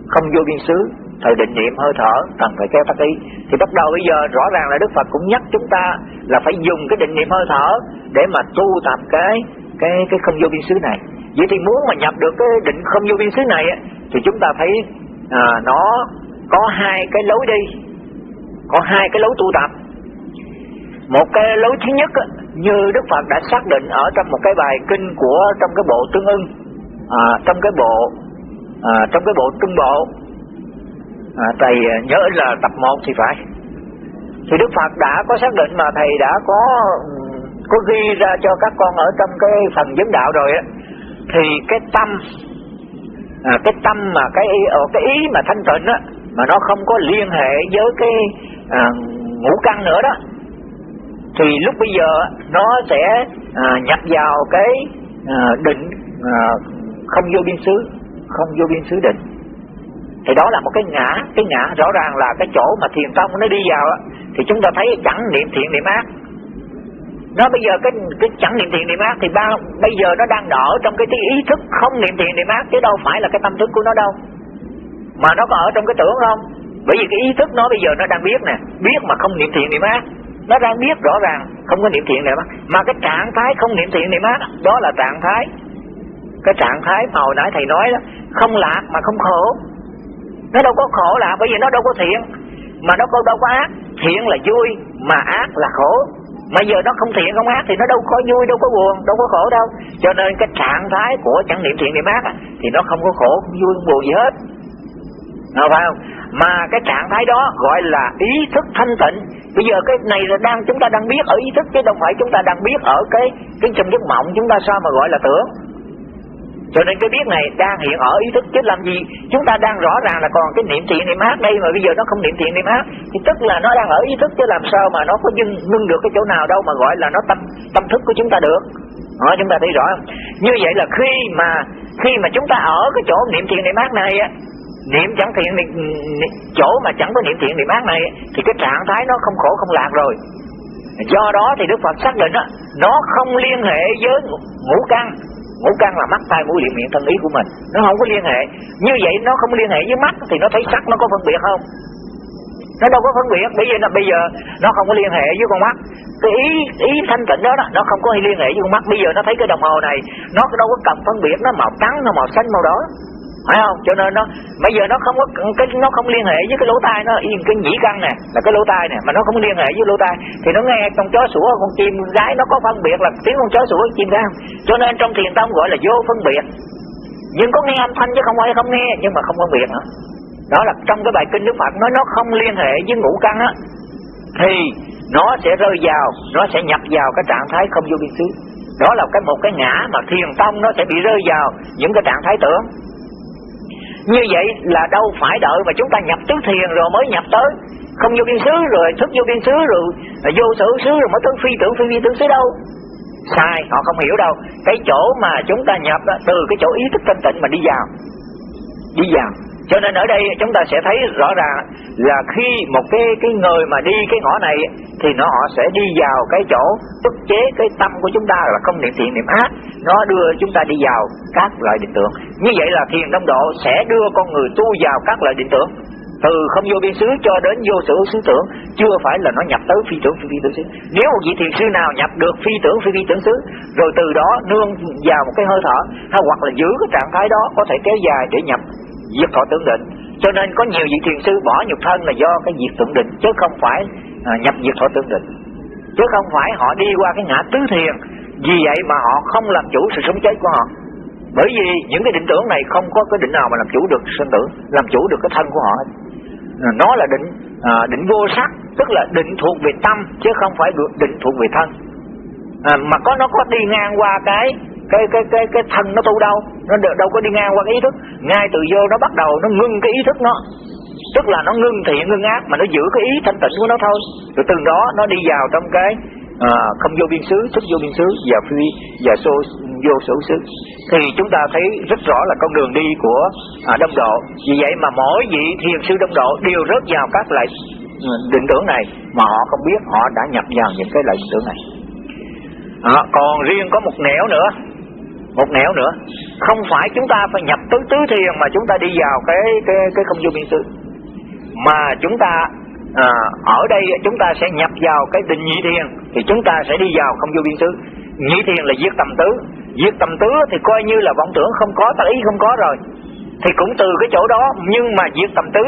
Speaker 2: không vô biên xứ thời định niệm hơi thở cần phải kéo tác ý. Thì bắt đầu bây giờ rõ ràng là đức phật cũng nhắc chúng ta là phải dùng cái định niệm hơi thở để mà tu tập cái cái cái không vô biên xứ này. Vậy thì muốn mà nhập được cái định không vô biên xứ này thì chúng ta thấy à, nó có hai cái lối đi có hai cái lối tu tập. Một cái lối thứ nhất như đức phật đã xác định ở trong một cái bài kinh của trong cái bộ tương ưng à, trong cái bộ à, trong cái bộ trung bộ à, thầy à, nhớ là tập 1 thì phải. Thì đức phật đã có xác định mà thầy đã có có ghi ra cho các con ở trong cái phần vấn đạo rồi á. Thì cái tâm à, cái tâm mà cái ờ, cái ý mà thanh tịnh á mà nó không có liên hệ với cái à, ngũ căn nữa đó thì lúc bây giờ nó sẽ à, nhập vào cái à, định à, không vô biên xứ không vô biên xứ định thì đó là một cái ngã cái ngã rõ ràng là cái chỗ mà thiền tông nó đi vào thì chúng ta thấy chẳng niệm thiện niệm ác. Nó bây giờ cái cái chẳng niệm thiện niệm ác thì bao bây giờ nó đang ở trong cái, cái ý thức không niệm thiện niệm ác chứ đâu phải là cái tâm thức của nó đâu. Mà nó có ở trong cái tưởng không? Bởi vì cái ý thức nó bây giờ nó đang biết nè biết mà không niệm thiện niệm ác nó đang biết rõ ràng không có niệm thiện niệm ác. Mà cái trạng thái không niệm thiện niệm ác đó là trạng thái cái trạng thái mà hồi nãy thầy nói đó không lạc mà không khổ nó đâu có khổ là, bởi vì nó đâu có thiện. Mà nó đâu có ác. Thiện là vui, mà ác là khổ. Mà giờ nó không thiện, không ác thì nó đâu có vui, đâu có buồn, đâu có khổ đâu. Cho nên cái trạng thái của chẳng niệm thiện niệm ác thì nó không có khổ, không vui, không buồn gì hết. Nào phải không? Mà cái trạng thái đó gọi là ý thức thanh tịnh. Bây giờ cái này là đang chúng ta đang biết ở ý thức, chứ đâu phải chúng ta đang biết ở cái cái trong giấc mộng chúng ta sao mà gọi là tưởng cho nên cái biết này đang hiện ở ý thức chứ làm gì? Chúng ta đang rõ ràng là còn cái niệm thiện niệm ác đây mà bây giờ nó không niệm thiện niệm ác. Thì tức là nó đang ở ý thức chứ làm sao mà nó có dưng ngưng được cái chỗ nào đâu mà gọi là nó tâm tâm thức của chúng ta được. Đó, chúng ta thấy rõ. Không? như vậy là khi mà khi mà chúng ta ở cái chỗ niệm thiện niệm ác này á niệm chẳng thiện niệm, chỗ mà chẳng có niệm thiện niệm ác này thì cái trạng thái nó không khổ không lạc rồi. Do đó thì đức phật xác định á nó không liên hệ với ngũ căn ngũ căn là mắt tai mũi miệng thân ý của mình. Nó không có liên hệ. Như vậy nó không liên hệ với mắt thì nó thấy sắc nó có phân biệt không? Nó đâu có phân biệt. Bởi vì là bây giờ nó không có liên hệ với con mắt. Cái ý ý thanh tịnh đó, đó nó không có liên hệ với con mắt. Bây giờ nó thấy cái đồng hồ này nó đâu có cần phân biệt. Nó màu trắng nó màu xanh màu đỏ phải không? Cho nên nó, bây giờ nó không có, cái, nó không liên hệ với cái lỗ tai nó. Yên cái nhĩ căn nè, là cái lỗ tai nè, mà nó không liên hệ với lỗ tai. Thì nó nghe con chó sủa, con chim gái nó có phân biệt là tiếng con chó sủa con chim gái không? Cho nên trong thiền tông gọi là vô phân biệt. Nhưng có nghe âm thanh chứ không ai không nghe, nhưng mà không phân biệt nữa đó là trong cái bài kinh đức phật nói nó không liên hệ với ngũ căn á, thì nó sẽ rơi vào, nó sẽ nhập vào cái trạng thái không vô biên xứ. Đó là cái một cái ngã mà thiền tông nó sẽ bị rơi vào những cái trạng thái tưởng như vậy là đâu phải đợi mà chúng ta nhập tứ thiền rồi mới nhập tới. Không vô biên xứ rồi thức vô biên xứ rồi vô sở xứ rồi mới tới phi tưởng phi vi tưởng xứ đâu? Sai họ không hiểu đâu. Cái chỗ mà chúng ta nhập đó, từ cái chỗ ý thức thanh tịnh mà đi vào. Đi vào cho nên ở đây chúng ta sẽ thấy rõ ràng là khi một cái cái người mà đi cái ngõ này thì nó họ sẽ đi vào cái chỗ ức chế cái tâm của chúng ta là không niệm thiện niệm ác. Nó đưa chúng ta đi vào các loại định tưởng. Như vậy là thiền đông độ sẽ đưa con người tu vào các loại định tưởng. Từ không vô biên xứ cho đến vô sở xứ tưởng chưa phải là nó nhập tới phi tưởng phi, phi tưởng xứ. Nếu một vị thiền sư nào nhập được phi tưởng phi phi tưởng xứ rồi từ đó nương vào một cái hơi thở hay hoặc là giữ cái trạng thái đó có thể kéo dài để nhập diệt thọ tưởng định cho nên có nhiều vị thiền sư bỏ nhục thân là do cái diệt tưởng định chứ không phải à, nhập diệt thọ tưởng định chứ không phải họ đi qua cái ngã tứ thiền vì vậy mà họ không làm chủ sự sống chết của họ. Bởi vì những cái định tưởng này không có cái định nào mà làm chủ được sinh tử làm chủ được cái thân của họ à, nó là định à, định vô sắc tức là định thuộc về tâm chứ không phải định thuộc về thân. À, mà có nó có đi ngang qua cái cái cái cái cái thân nó tu đâu? Nó đâu có đi ngang qua cái ý thức. Ngay từ vô nó bắt đầu nó ngưng cái ý thức nó. Tức là nó ngưng thiện ngưng ác mà nó giữ cái ý thanh tịnh của nó thôi. Rồi từ đó nó đi vào trong cái à, không vô biên xứ thức vô biên xứ và phi và xô vô sở xứ. Thì chúng ta thấy rất rõ là con đường đi của à, đông độ. Vì vậy mà mỗi vị thiền sư đông độ đều rớt vào các loại ừ, định tưởng này mà họ không biết họ đã nhập vào những cái loại định tưởng này. À, còn riêng có một nẻo nữa một nẻo nữa. Không phải chúng ta phải nhập tứ tứ thiền mà chúng ta đi vào cái cái cái không vô biên xứ. Mà chúng ta à, ở đây chúng ta sẽ nhập vào cái định nhị thiền thì chúng ta sẽ đi vào không vô biên xứ. Nhị thiền là diệt tầm tứ. Diệt tầm tứ thì coi như là vọng tưởng không có tác ý không có rồi. Thì cũng từ cái chỗ đó nhưng mà diệt tầm tứ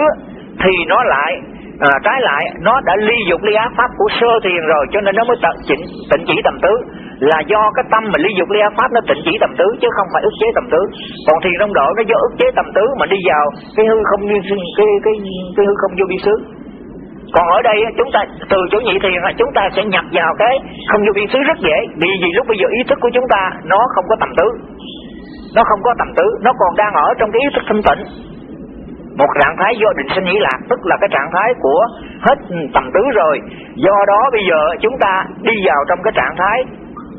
Speaker 2: thì nó lại à, trái lại nó đã ly dục ly ác pháp của sơ thiền rồi cho nên nó mới tận chỉnh tịnh chỉ tầm tứ là do cái tâm mà ly dục ly pháp nó tịnh chỉ tầm tứ, chứ không phải ức chế tầm tứ. Còn thiền đông độ nó do ức chế tầm tứ mà đi vào cái hư không như cái cái cái hư không vô biên xứ. Còn ở đây chúng ta, từ chỗ nhị thiền chúng ta sẽ nhập vào cái không vô biên xứ rất dễ. Vì vì lúc bây giờ ý thức của chúng ta, nó không có tầm tứ. Nó không có tầm tứ, nó còn đang ở trong cái ý thức thanh tịnh. Một trạng thái do định sinh nghĩ lạc, tức là cái trạng thái của hết tầm tứ rồi. Do đó bây giờ chúng ta đi vào trong cái trạng thái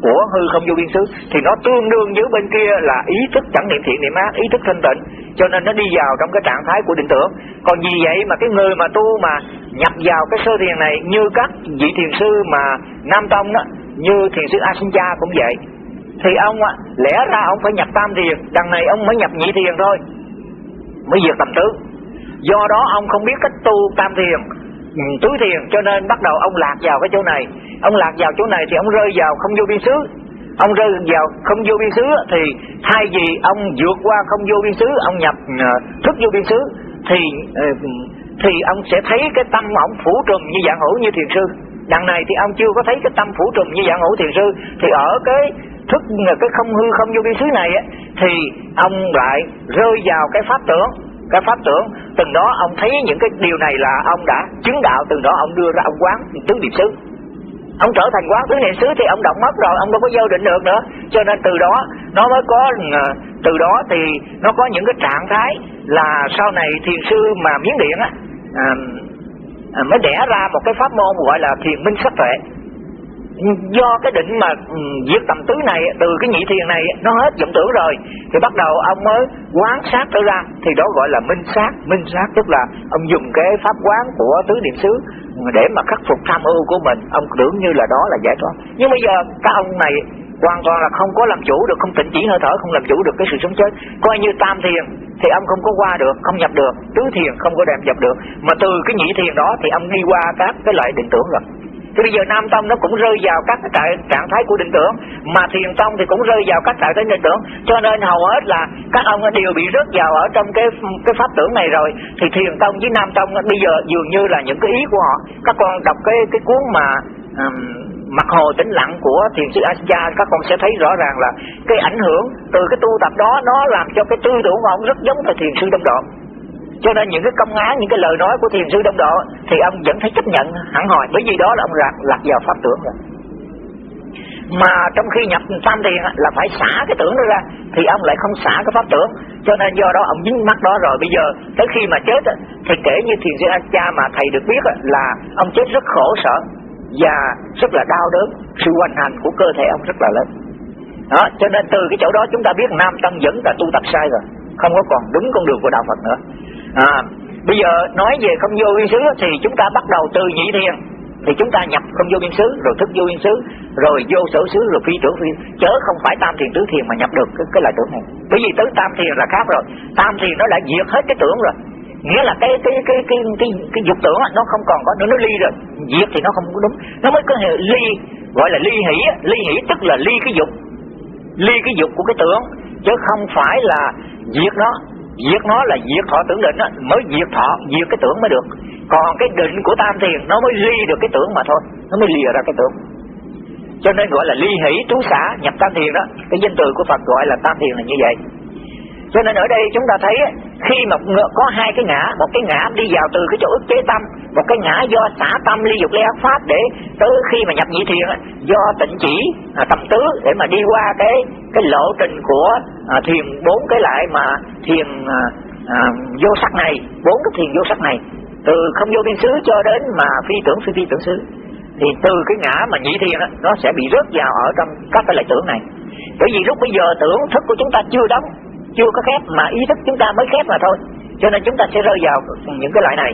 Speaker 2: của hư không vô biên xứ. Thì nó tương đương với bên kia là ý thức chẳng niệm thiện niệm ác, ý thức thanh tịnh. Cho nên nó đi vào trong cái trạng thái của định tưởng. Còn vì vậy mà cái người mà tu mà nhập vào cái sơ thiền này, như các vị thiền sư mà nam tông đó, như thiền sư a sinh cha cũng vậy. Thì ông á lẽ ra ông phải nhập tam thiền, đằng này ông mới nhập nhị thiền thôi, mới diệt tầm tứ. Do đó ông không biết cách tu tam thiền. Ừ, túi tiền, cho nên bắt đầu ông lạc vào cái chỗ này. Ông lạc vào chỗ này thì ông rơi vào không vô biên xứ. Ông rơi vào không vô biên xứ thì thay vì ông vượt qua không vô biên xứ, ông nhập ờ, thức vô biên xứ, thì ờ, thì ông sẽ thấy cái tâm ông phủ trùm như dạng hữu như thiền sư. Đằng này thì ông chưa có thấy cái tâm phủ trùm như dạng hữu thiền sư. Thì ở cái thức, cái không hư không vô biên xứ này thì ông lại rơi vào cái pháp tưởng cái pháp tưởng từng đó ông thấy những cái điều này là ông đã chứng đạo từng đó ông đưa ra ông quán tứ niệm xứ. Ông trở thành quán tứ niệm xứ thì ông động mất rồi ông đâu có vô định được nữa. Cho nên từ đó nó mới có ờ, từ đó thì nó có những cái trạng thái là sau này thiền sư mà miếng điện á à, à, mới đẻ ra một cái pháp môn gọi là thiền minh sắc tuệ do cái định mà ừ, diệt tầm tứ này, từ cái nhị thiền này, nó hết vọng tưởng rồi. Thì bắt đầu ông mới quán sát trở ra. Thì đó gọi là minh sát. Minh sát tức là ông dùng cái pháp quán của tứ niệm xứ để mà khắc phục tham ưu của mình. Ông tưởng như là đó là giải thoát. Nhưng bây giờ các ông này hoàn toàn là không có làm chủ được, không tịnh chỉ hơi thở, không làm chủ được cái sự sống chết. Coi như tam thiền, thì ông không có qua được, không nhập được. Tứ thiền không có đem nhập được. Mà từ cái nhị thiền đó, thì ông đi qua các cái loại định tưởng rồi bây giờ Nam Tông nó cũng rơi vào các trạng, trạng thái của định tưởng Mà Thiền Tông thì cũng rơi vào các trạng thái định tưởng. Cho nên hầu hết là các ông đều bị rớt vào ở trong cái cái pháp tưởng này rồi. Thì Thiền Tông với Nam Tông bây giờ dường như là những cái ý của họ. Các con đọc cái cái cuốn mà um, mặt hồ tĩnh lặng của thiền sư Asya các con sẽ thấy rõ ràng là cái ảnh hưởng từ cái tu tập đó nó làm cho cái tư tưởng của ông rất giống với thiền sư đông độ cho nên những cái công án, những cái lời nói của thiền sư đông độ thì ông vẫn phải chấp nhận, hẳn hồi bởi vì đó là ông lạc lạc vào pháp tưởng rồi. Mà trong khi nhập tam thiền là phải xả cái tưởng đó ra, thì ông lại không xả cái pháp tưởng. Cho nên do đó ông dính mắt đó rồi. Bây giờ tới khi mà chết thì kể như thiền sư a cha mà thầy được biết là ông chết rất khổ sở và rất là đau đớn. Sự hoành hành của cơ thể ông rất là lớn. Đó, cho nên từ cái chỗ đó chúng ta biết nam tâm vẫn là tu tập sai rồi. Không có còn đúng con đường của đạo phật nữa à, bây giờ nói về không vô biên xứ thì chúng ta bắt đầu từ nhị thiền. Thì chúng ta nhập không vô biên xứ rồi thức vô biên xứ rồi vô sở xứ rồi phi tưởng phi chớ không phải tam thiền tứ thiền mà nhập được cái, cái loại tưởng này. Bởi vì tới tam thiền là khác rồi. Tam thiền nó đã diệt hết cái tưởng rồi. Nghĩa là cái cái cái cái cái, cái dục tưởng nó không còn có nữa nó ly rồi. Diệt thì nó không có đúng. Nó mới có ly gọi là ly hỷ ly hỷ tức là ly cái dục. Ly cái dục của cái tưởng. Chứ không phải là diệt nó diệt nó là diệt thọ tưởng định á, mới diệt thọ diệt cái tưởng mới được. Còn cái định của tam thiền, nó mới ly được cái tưởng mà thôi, nó mới lìa ra cái tưởng. Cho nên gọi là ly hỷ trú xả, nhập tam thiền đó. Cái danh từ của phật gọi là tam thiền là như vậy. Cho nên ở đây chúng ta thấy khi mà có hai cái ngã một cái ngã đi vào từ cái chỗ ức chế tâm một cái ngã do xả tâm ly dục ly ác pháp để tới khi mà nhập nhị thiền do tịnh chỉ à, tâm tứ để mà đi qua cái cái lộ trình của à, thiền bốn cái lại mà thiền à, à, vô sắc này bốn cái thiền vô sắc này. Từ không vô biên xứ cho đến mà phi tưởng phi phi tưởng xứ. Thì từ cái ngã mà nhị thiền đó, nó sẽ bị rớt vào ở trong các cái lại tưởng này. Bởi vì lúc bây giờ tưởng thức của chúng ta chưa đóng chưa có khép mà ý thức chúng ta mới khép mà thôi. Cho nên chúng ta sẽ rơi vào những cái loại này.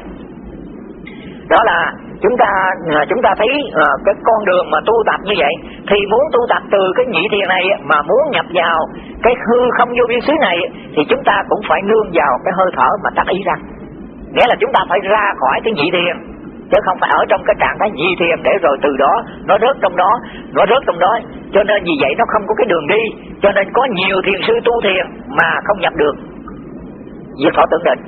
Speaker 2: Đó là chúng ta à, chúng ta thấy uh, cái con đường mà tu tập như vậy thì muốn tu tập từ cái nhị thiền này mà muốn nhập vào cái hư không vô biên xứ này thì chúng ta cũng phải nương vào cái hơi thở mà tác ý ra. Nghĩa là chúng ta phải ra khỏi cái nhị thiền chứ không phải ở trong cái trạng thái nhị thiền để rồi từ đó nó rớt trong đó, nó rớt trong đó. Cho nên vì vậy nó không có cái đường đi, cho nên có nhiều thiền sư tu thiền mà không nhập được. Diệt thọ tưởng định,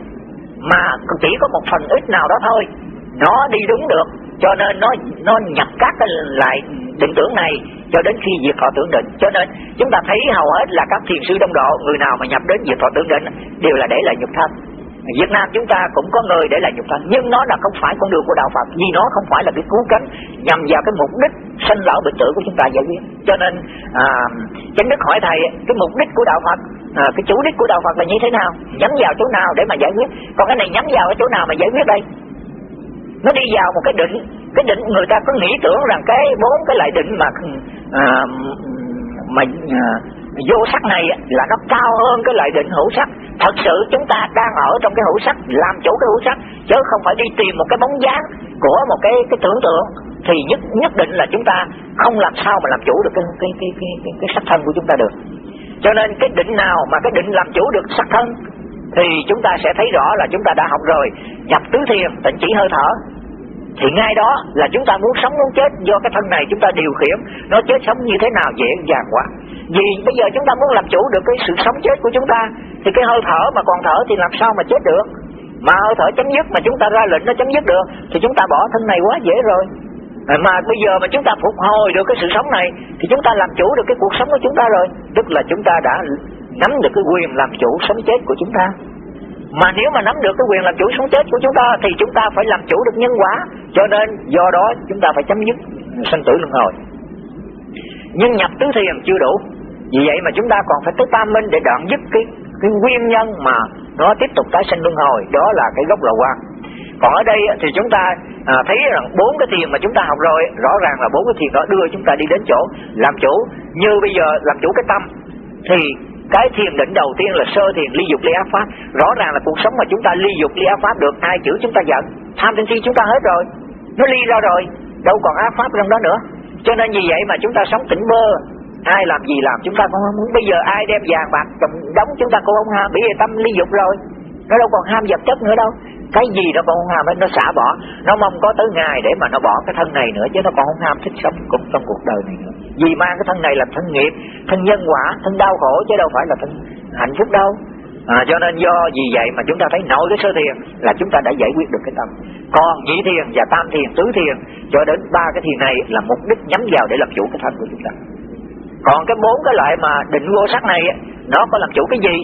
Speaker 2: mà chỉ có một phần ít nào đó thôi, nó đi đúng được. Cho nên nó nó nhập các cái lại định tưởng này cho đến khi diệt thọ tưởng định. Cho nên chúng ta thấy hầu hết là các thiền sư đông độ người nào mà nhập đến diệt thọ tưởng định đều là để lại nhục thân. Việt Nam chúng ta cũng có người để lại nhục thân. Nhưng nó là không phải con đường của đạo Phật vì nó không phải là cái cứu cánh nhằm vào cái mục đích sanh lão bệnh tử của chúng ta giải quyết. Cho nên à, chánh đức hỏi thầy cái mục đích của đạo Phật à, cái chủ đích của đạo Phật là như thế nào? Nhắm vào chỗ nào để mà giải quyết? Còn cái này nhắm vào cái chỗ nào mà giải quyết đây? Nó đi vào một cái định cái định người ta có nghĩ tưởng rằng cái bốn cái lại định mà à, mà à, vô sắc này là nó cao hơn cái loại định hữu sắc thật sự chúng ta đang ở trong cái hữu sắc làm chủ cái hữu sắc chứ không phải đi tìm một cái bóng dáng của một cái cái tưởng tượng. Thì nhất nhất định là chúng ta không làm sao mà làm chủ được cái cái cái cái, cái, cái sắc thân của chúng ta được. Cho nên cái định nào mà cái định làm chủ được sắc thân thì chúng ta sẽ thấy rõ là chúng ta đã học rồi. Nhập tứ thiền tịnh chỉ hơi thở thì ngay đó là chúng ta muốn sống muốn chết do cái thân này chúng ta điều khiển. Nó chết sống như thế nào dễ dàng quá. Vì bây giờ chúng ta muốn làm chủ được cái sự sống chết của chúng ta, thì cái hơi thở mà còn thở thì làm sao mà chết được? Mà hơi thở chấm dứt mà chúng ta ra lệnh nó chấm dứt được, thì chúng ta bỏ thân này quá dễ rồi. Mà bây giờ mà chúng ta phục hồi được cái sự sống này, thì chúng ta làm chủ được cái cuộc sống của chúng ta rồi. Tức là chúng ta đã nắm được cái quyền làm chủ sống chết của chúng ta mà nếu mà nắm được cái quyền làm chủ sống chết của chúng ta thì chúng ta phải làm chủ được nhân quả. Cho nên do đó chúng ta phải chấm dứt sanh tử luân hồi. Nhưng nhập tứ thiền chưa đủ. Vì vậy mà chúng ta còn phải tới tam minh để đoạn dứt cái cái nguyên nhân mà nó tiếp tục tái sinh luân hồi. Đó là cái gốc lậu quan còn ở đây thì chúng ta à, thấy rằng bốn cái thiền mà chúng ta học rồi rõ ràng là bốn cái thiền đó đưa chúng ta đi đến chỗ làm chủ. Như bây giờ làm chủ cái tâm thì cái thiền định đầu tiên là sơ thiền ly dục ly ác pháp. Rõ ràng là cuộc sống mà chúng ta ly dục ly ác pháp được, ai chữ chúng ta giận? Tham sân si chúng ta hết rồi, nó ly ra rồi, đâu còn ác pháp trong đó nữa. Cho nên vì vậy mà chúng ta sống tỉnh bơ. Ai làm gì làm, chúng ta cũng không muốn. Bây giờ ai đem vàng bạc đóng, chúng ta cũng không ham. Bởi vì tâm ly dục rồi, nó đâu còn ham vật chất nữa đâu cái gì nó còn không ham hết nó xả bỏ. Nó mong có tới ngày để mà nó bỏ cái thân này nữa chứ nó còn không ham thích sống cũng trong cuộc đời này nữa. Vì mang cái thân này làm thân nghiệp thân nhân quả thân đau khổ chứ đâu phải là thân hạnh phúc đâu. À, cho nên do vì vậy mà chúng ta thấy nội cái sơ thiền là chúng ta đã giải quyết được cái tâm. Còn nhị thiền và tam thiền tứ thiền cho đến ba cái thiền này là mục đích nhắm vào để làm chủ cái thân của chúng ta. Còn cái bốn cái loại mà định vô sắc này nó có làm chủ cái gì?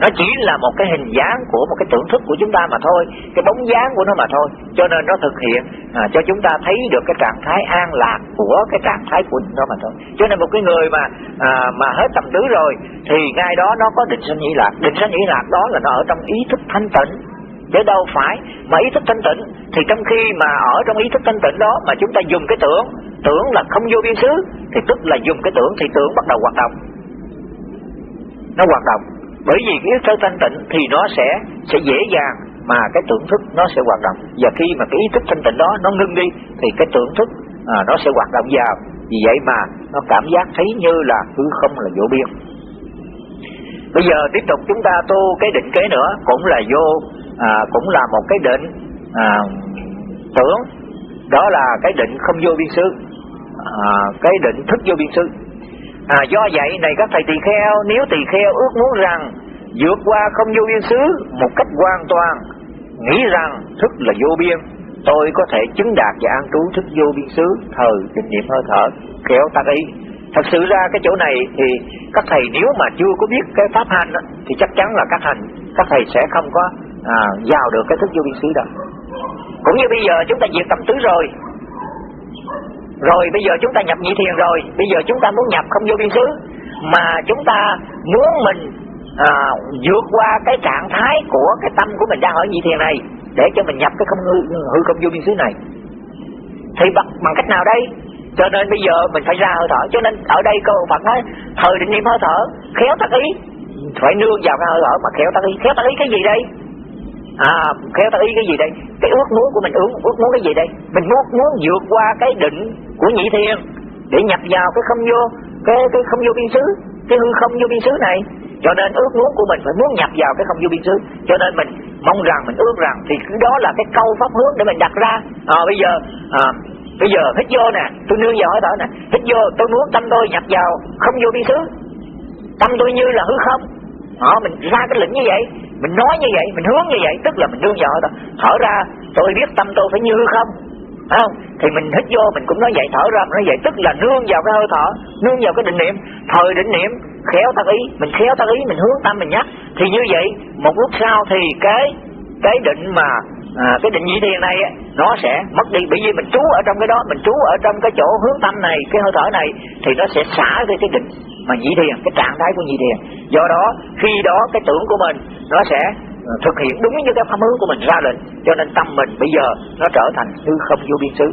Speaker 2: Nó chỉ là một cái hình dáng của một cái tưởng thức của chúng ta mà thôi cái bóng dáng của nó mà thôi. Cho nên nó thực hiện à, cho chúng ta thấy được cái trạng thái an lạc của cái trạng thái của nó mà thôi. Cho nên một cái người mà à, mà hết tầm tứ rồi thì ngay đó nó có định sanh nhĩ lạc. Định sanh nhĩ lạc đó là nó ở trong ý thức thanh tịnh. Chứ đâu phải mà ý thức thanh tịnh thì trong khi mà ở trong ý thức thanh tịnh đó mà chúng ta dùng cái tưởng tưởng là không vô biên xứ thì tức là dùng cái tưởng thì tưởng bắt đầu hoạt động. Nó hoạt động bởi vì cái ý thức thanh tịnh thì nó sẽ sẽ dễ dàng mà cái tưởng thức nó sẽ hoạt động. Và khi mà cái ý thức thanh tịnh đó nó ngưng đi thì cái tưởng thức à, nó sẽ hoạt động vào. Vì vậy mà nó cảm giác thấy như là hư không là vô biên. Bây giờ tiếp tục chúng ta tu cái định kế nữa cũng là vô à, cũng là một cái định à, tưởng. Đó là cái định không vô biên xứ à, cái định thức vô biên xứ à, do vậy này các thầy tỳ kheo nếu tỳ kheo ước muốn rằng vượt qua không vô biên xứ một cách hoàn toàn nghĩ rằng thức là vô biên tôi có thể chứng đạt và an trú thức vô biên xứ thời kinh niệm hơi thở. Kéo ta ý thật sự ra cái chỗ này thì các thầy nếu mà chưa có biết cái pháp hành đó, thì chắc chắn là các hành các thầy sẽ không có à, vào được cái thức vô biên xứ đâu cũng như bây giờ chúng ta diệt tâm tứ rồi rồi bây giờ chúng ta nhập nhị thiền rồi. Bây giờ chúng ta muốn nhập không vô biên xứ. Mà chúng ta muốn mình à, vượt qua cái trạng thái của cái tâm của mình đang ở nhị thiền này để cho mình nhập cái không hư, hư không vô biên xứ này. Thì bằng, bằng cách nào đây? Cho nên bây giờ mình phải ra hơi thở. Cho nên ở đây câu Phật nói thời định niệm hơi thở khéo tác ý. Phải nương vào cái hơi thở mà khéo tác ý. Khéo tác ý cái gì đây? À khéo tác ý cái gì đây? Cái ước muốn của mình ước ước muốn cái gì đây? Mình muốn muốn vượt qua cái định của nhị thiên để nhập vào cái không vô cái cái không vô biên xứ cái hư không vô biên xứ này. Cho nên ước muốn của mình phải muốn nhập vào cái không vô biên xứ. Cho nên mình mong rằng mình ước rằng thì đó là cái câu pháp hướng để mình đặt ra. À, bây giờ à, bây giờ hít vô nè tôi nương vào hơi thở nè. Hít vô tôi muốn tâm tôi nhập vào không vô biên xứ. Tâm tôi như là hư không. Đó, mình ra cái lĩnh như vậy mình nói như vậy mình hướng như vậy tức là mình nương vào thôi. Thở ra tôi biết tâm tôi phải như không? Phải không? Thì mình hít vô mình cũng nói vậy thở ra mình nói vậy. Tức là nương vào cái hơi thở nương vào cái định niệm. Thời định niệm khéo tâm ý mình khéo tâm ý mình hướng tâm mình nhắc. Thì như vậy một lúc sau thì cái cái định mà à, cái định nhị thiền này nó sẽ mất đi. Bởi vì mình trú ở trong cái đó mình trú ở trong cái chỗ hướng tâm này cái hơi thở này thì nó sẽ xả cái cái định mà nhị thiền cái trạng thái của nhị thiền do đó khi đó cái tưởng của mình nó sẽ ờ, thực hiện đúng như cái pháp hướng của mình ra lệnh. Cho nên tâm mình bây giờ nó trở thành hư không vô biên xứ.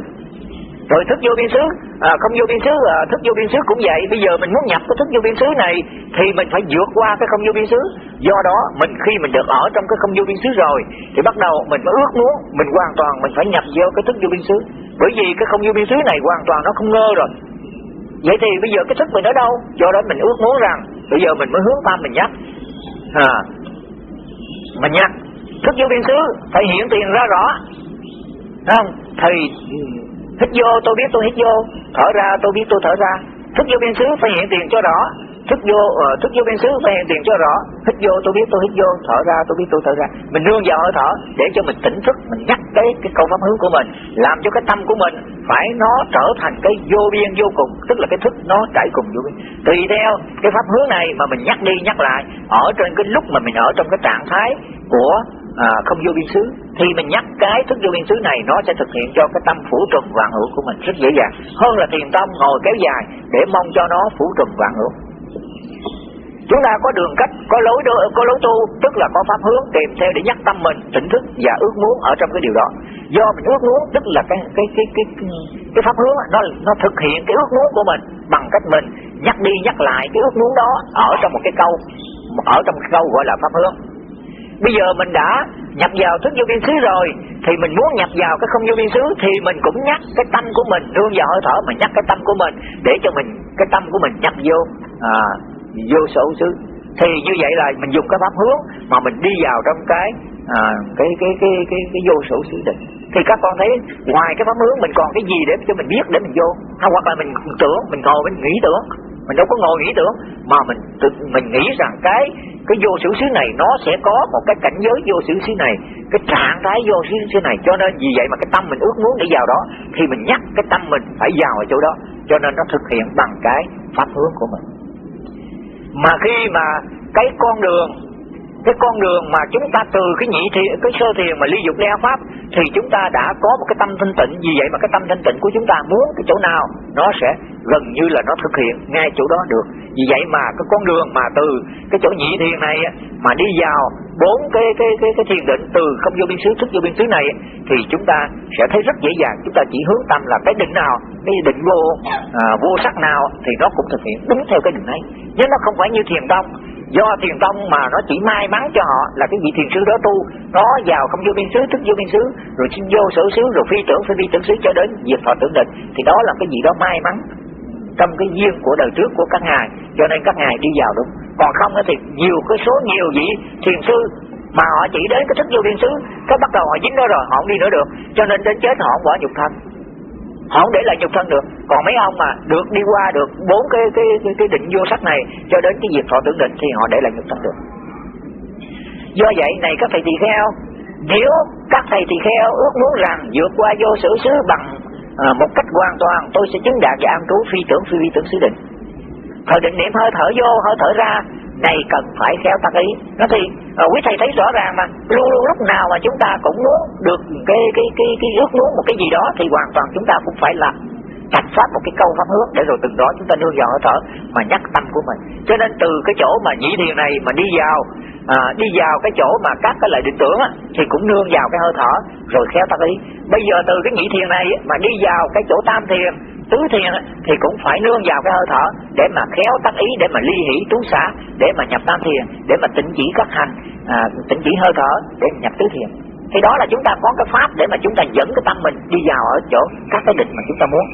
Speaker 2: Rồi thức vô biên xứ à, không vô biên xứ à, thức vô biên xứ cũng vậy. Bây giờ mình muốn nhập cái thức vô biên xứ này thì mình phải vượt qua cái không vô biên xứ. Do đó mình khi mình được ở trong cái không vô biên xứ rồi thì bắt đầu mình mới ước muốn mình hoàn toàn mình phải nhập vô cái thức vô biên xứ. Bởi vì cái không vô biên xứ này hoàn toàn nó không ngơ rồi vậy thì bây giờ cái thức mình ở đâu? Do đó mình ước muốn rằng bây giờ mình mới hướng tâm mình nhắc. À, mình nhắc. Thức vô biên xứ phải hiện tiền ra rõ. Không? Thì hít vô tôi biết tôi hít vô thở ra tôi biết tôi thở ra. Thức vô biên xứ phải hiện tiền cho rõ thức vô ờ, uh, thức vô bên xứ phải hiện tiền cho rõ. Hít vô tôi biết tôi hít vô. Thở ra tôi biết tôi thở ra. Mình nương vào hơi thở để cho mình tỉnh thức mình nhắc cái cái câu pháp hướng của mình làm cho cái tâm của mình phải nó trở thành cái vô biên vô cùng. Tức là cái thức nó trải cùng vô biên. Tùy theo cái pháp hướng này mà mình nhắc đi nhắc lại ở trên cái lúc mà mình ở trong cái trạng thái của à, không vô biên xứ thì mình nhắc cái thức vô biên xứ này nó sẽ thực hiện cho cái tâm phủ trùng vạn hữu của mình rất dễ dàng. Hơn là thiền tông ngồi kéo dài để mong cho nó phủ trùng vạn hữu chúng ta có đường cách có lối đưa, có lối tu tức là có pháp hướng tìm theo để nhắc tâm mình tỉnh thức và ước muốn ở trong cái điều đó. Do mình ước muốn tức là cái cái cái cái cái pháp hướng nó nó thực hiện cái ước muốn của mình bằng cách mình nhắc đi nhắc lại cái ước muốn đó ở trong một cái câu ở trong cái câu gọi là pháp hướng. Bây giờ mình đã nhập vào thức vô biên xứ rồi thì mình muốn nhập vào cái không vô biên xứ thì mình cũng nhắc cái tâm của mình. Nương vào hơi thở mình nhắc cái tâm của mình để cho mình cái tâm của mình nhập vô à, vô sở xứ. Thì như vậy là mình dùng cái pháp hướng mà mình đi vào trong cái à, cái, cái cái cái cái vô sở xứ định thì các con thấy ngoài cái pháp hướng mình còn cái gì để cho mình biết để mình vô? Hay hoặc là mình tưởng mình ngồi mình nghĩ tưởng. Mình đâu có ngồi nghĩ tưởng mà mình tự mình nghĩ rằng cái cái vô sở xứ này nó sẽ có một cái cảnh giới vô sở xứ này cái trạng thái vô sở xứ này. Cho nên vì vậy mà cái tâm mình ước muốn để vào đó thì mình nhắc cái tâm mình phải vào ở chỗ đó. Cho nên nó thực hiện bằng cái pháp hướng của mình mà khi mà cái con đường cái con đường mà chúng ta từ cái nhị thiền cái sơ thiền mà ly dục đeo pháp thì chúng ta đã có một cái tâm thanh tịnh. Vì vậy mà cái tâm thanh tịnh của chúng ta muốn cái chỗ nào nó sẽ gần như là nó thực hiện ngay chỗ đó được. Vì vậy mà cái con đường mà từ cái chỗ nhị thiền này mà đi vào bốn cái cái cái cái thiền định từ không vô biên xứ thức vô biên xứ này thì chúng ta sẽ thấy rất dễ dàng. Chúng ta chỉ hướng tâm là cái định nào cái định vô à, vô sắc nào thì nó cũng thực hiện đúng theo cái định ấy. Nhưng nó không phải như thiền tông do thiền tông mà nó chỉ may mắn cho họ là cái vị thiền sư đó tu. Nó vào không vô biên xứ, thức vô biên xứ, rồi xin vô sở xứ, rồi phi tưởng, phi vi tưởng xứ cho đến diệt thọ tưởng định. Thì đó là cái gì đó may mắn trong cái duyên của đời trước của các ngài. Cho nên các ngài đi vào đúng. Còn không thì nhiều cái số nhiều vị thiền sư mà họ chỉ đến cái thức vô biên xứ, cái bắt đầu họ dính đó rồi, họ không đi nữa được. Cho nên đến chết họ không bỏ nhục thân không để lại nhục thân được. Còn mấy ông mà được đi qua được bốn cái cái cái, cái định vô sắc này cho đến cái việc thọ tưởng định thì họ để lại nhục thân được. Do vậy này các thầy tỳ kheo nếu các thầy tỳ kheo ước muốn rằng vượt qua vô sử xứ bằng à, một cách hoàn toàn tôi sẽ chứng đạt và an trú phi tưởng phi vi tưởng xứ định. Thời định niệm hơi thở vô hơi thở ra này cần phải khéo tác ý. Nó thì uh, quý thầy thấy rõ ràng mà luôn luôn lúc nào mà chúng ta cũng muốn được cái cái cái cái ước muốn một cái gì đó thì hoàn toàn chúng ta cũng phải làm thành phát một cái câu pháp hướng để rồi từng đó chúng ta nương vào hơi thở mà nhắc tâm của mình. Cho nên từ cái chỗ mà nhị thiền này mà đi vào à, đi vào cái chỗ mà các cái lời định tưởng á, thì cũng nương vào cái hơi thở rồi khéo tác ý. Bây giờ từ cái nhị thiền này mà đi vào cái chỗ tam thiền tứ thiền thì cũng phải nương vào cái hơi thở để mà khéo tác ý để mà ly hỷ trú xả để mà nhập tam thiền để mà tịnh chỉ các hành à, tịnh chỉ hơi thở để nhập tứ thiền. Thì đó là chúng ta có cái pháp để mà chúng ta dẫn cái tâm mình đi vào ở chỗ các cái định mà chúng ta muốn.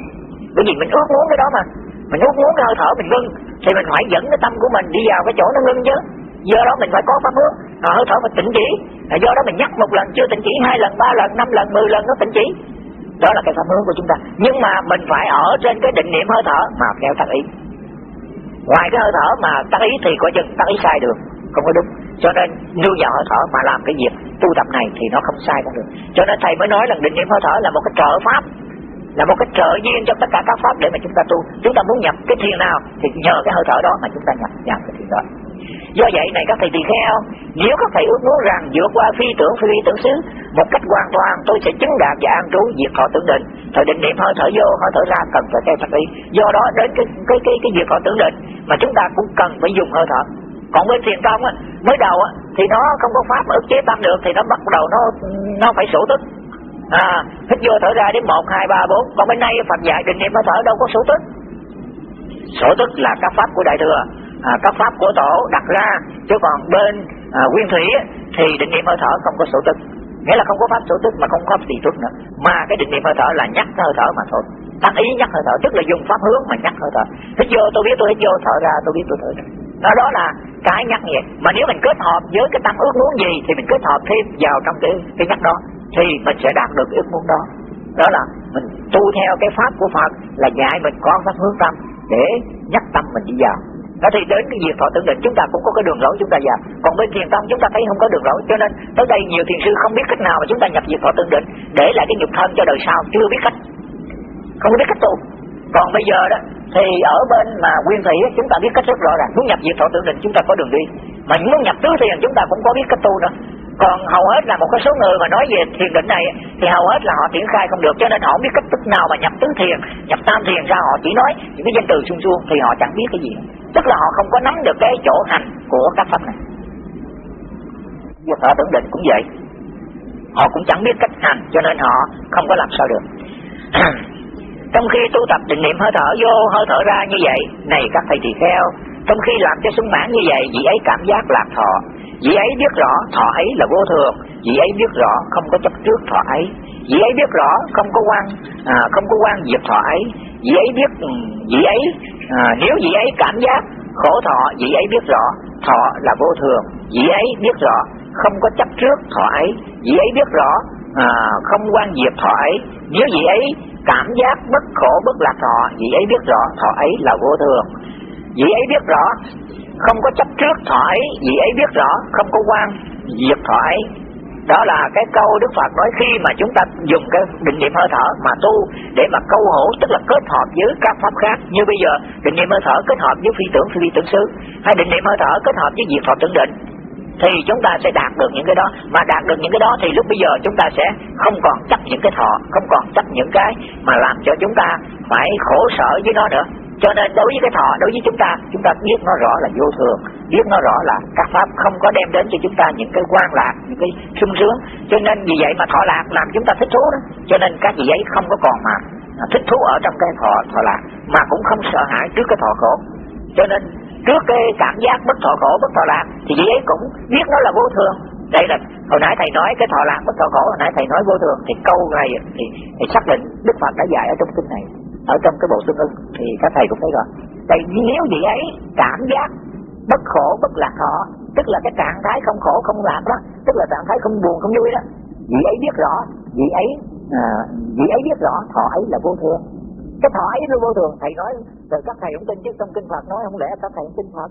Speaker 2: Bởi vì mình ước muốn cái đó mà. Mình ước muốn cái hơi thở mình ngưng thì mình phải dẫn cái tâm của mình đi vào cái chỗ nó ngưng chứ. Do đó mình phải có pháp hướng hơi thở mình tịnh chỉ. Do đó mình nhắc một lần chưa tịnh chỉ hai lần ba lần năm lần mười lần nó tịnh chỉ đó là cái pháp hướng của chúng ta. Nhưng mà mình phải ở trên cái định niệm hơi thở mà theo tác ý. Ngoài cái hơi thở mà tác ý thì coi chừng tác ý sai được không có đúng. Cho nên nương vào hơi thở mà làm cái việc tu tập này thì nó không sai cũng được. Cho nên thầy mới nói là định niệm hơi thở là một cái trợ pháp, là một cái trợ duyên cho tất cả các pháp để mà chúng ta tu. Chúng ta muốn nhập cái thiền nào thì nhờ cái hơi thở đó mà chúng ta nhập vào cái thiền đó do vậy này các thầy tỳ kheo, nếu các thầy ước muốn rằng vượt qua phi tưởng phi tưởng xứ, một cách hoàn toàn, tôi sẽ chứng đạt và an trú diệt họ tưởng định. Thời định niệm hơi thở vô, hơi thở ra cần phải theo thật đi do đó, đến cái cái cái cái diệt họ tưởng định mà chúng ta cũng cần phải dùng hơi thở. Còn bên thiền tông á, mới đầu á, thì nó không có pháp ức chế tâm được, thì nó bắt đầu nó nó phải sổ tức. À hít vô thở ra đến một, hai, ba, bốn. Còn bên nay phật dạy định niệm hơi thở đâu có sổ tức. Sổ tức là các pháp của đại thừa à, các pháp của tổ đặt ra. Chứ còn bên à, nguyên thủy thì định niệm hơi thở không có sổ tức. Nghĩa là không có pháp sổ tức mà không có pháp tỳ nữa. Mà cái định niệm hơi thở là nhắc hơi thở mà thôi. Tác ý nhắc hơi thở tức là dùng pháp hướng mà nhắc hơi thở. Hít vô tôi biết tôi hít vô thở ra tôi biết tôi thở ra. Đó đó là cái nhắc vậy mà nếu mình kết hợp với cái tâm ước muốn gì thì mình kết hợp thêm vào trong cái cái nhắc đó thì mình sẽ đạt được ước muốn đó. Đó là mình tu theo cái pháp của Phật là dạy mình có pháp hướng tâm để nhắc tâm mình đi vào nó thì đến cái việc thọ tưởng định chúng ta cũng có cái đường lối chúng ta vào còn bên thiền tông chúng ta thấy không có đường lối. Cho nên tới đây nhiều thiền sư không biết cách nào mà chúng ta nhập việc thọ tưởng định để lại cái nhục thân cho đời sau. Chưa biết cách. Không biết cách tu. Còn bây giờ đó, thì ở bên mà nguyên thủy chúng ta biết cách rất rõ ràng. Muốn nhập diệt thọ tưởng định chúng ta có đường đi. Mà muốn nhập tứ thiền chúng ta cũng có biết cách tu nữa còn hầu hết là một cái số người mà nói về thiền định này, thì hầu hết là họ triển khai không được, cho nên họ không biết cách thức nào mà nhập tứ thiền, nhập tam thiền ra họ chỉ nói những cái danh từ suông suông thì họ chẳng biết cái gì. Tức là họ không có nắm được cái chỗ hành của các pháp này. Diệt họ tưởng định cũng vậy. Họ cũng chẳng biết cách hành, cho nên họ không có làm sao được. Trong khi tu tập định niệm hơi thở vô, hơi thở ra như vậy, này các thầy tỳ kheo, trong khi làm cho sung mãn như vậy, vị ấy cảm giác lạc thọ vị ấy biết rõ thọ ấy là vô thường. Vị ấy biết rõ không có chấp trước thọ ấy. Vị ấy biết rõ không có quan à, không có quan diệt thọ ấy. Vị ấy biết ừ, vị ấy à, nếu vị ấy cảm giác khổ thọ vị ấy biết rõ thọ là vô thường. Vị ấy biết rõ không có chấp trước thọ ấy. Vị ấy biết rõ à, không quan diệt thọ ấy. Nếu vị ấy cảm giác bất khổ bất lạc thọ vị ấy biết rõ thọ ấy là vô thường. Vị ấy biết rõ không có chấp trước thọ vì ấy biết rõ, không có quan, diệt thọ đó là cái câu Đức Phật nói khi mà chúng ta dùng cái định niệm hơi thở mà tu, để mà câu hổ, tức là kết hợp với các pháp khác. Như bây giờ, định niệm hơi thở kết hợp với phi tưởng phi tưởng xứ. Hay định niệm hơi thở kết hợp với diệt Phật tưởng định. Thì chúng ta sẽ đạt được những cái đó. Mà đạt được những cái đó thì lúc bây giờ chúng ta sẽ không còn chấp những cái thọ, không còn chấp những cái mà làm cho chúng ta phải khổ sở với nó nữa cho nên đối với cái thọ đối với chúng ta chúng ta biết nó rõ là vô thường biết nó rõ là các pháp không có đem đến cho chúng ta những cái quan lạc những cái sung sướng. Cho nên vì vậy mà thọ lạc làm chúng ta thích thú đó. Cho nên các vị ấy không có còn mà thích thú ở trong cái thọ thọ lạc mà cũng không sợ hãi trước cái thọ khổ. Cho nên trước cái cảm giác bất thọ khổ bất thọ lạc thì vị ấy cũng biết nó là vô thường. Đây là hồi nãy thầy nói cái thọ lạc bất thọ khổ hồi nãy thầy nói vô thường thì câu này thì, thì xác định đức phật đã dạy ở trong kinh này ở trong cái bộ xương ưng thì các thầy cũng thấy rồi. Tại nếu vậy ấy cảm giác bất khổ bất lạc thọ tức là cái trạng thái không khổ không lạc đó tức là trạng thái không buồn không vui đó vị ấy biết rõ vị ấy à, vị ấy biết rõ thọ ấy là vô thường. Cái thọ ấy nó vô thường thầy nói rồi các thầy không tin chứ trong kinh Phật nói không lẽ các thầy không tin Phật?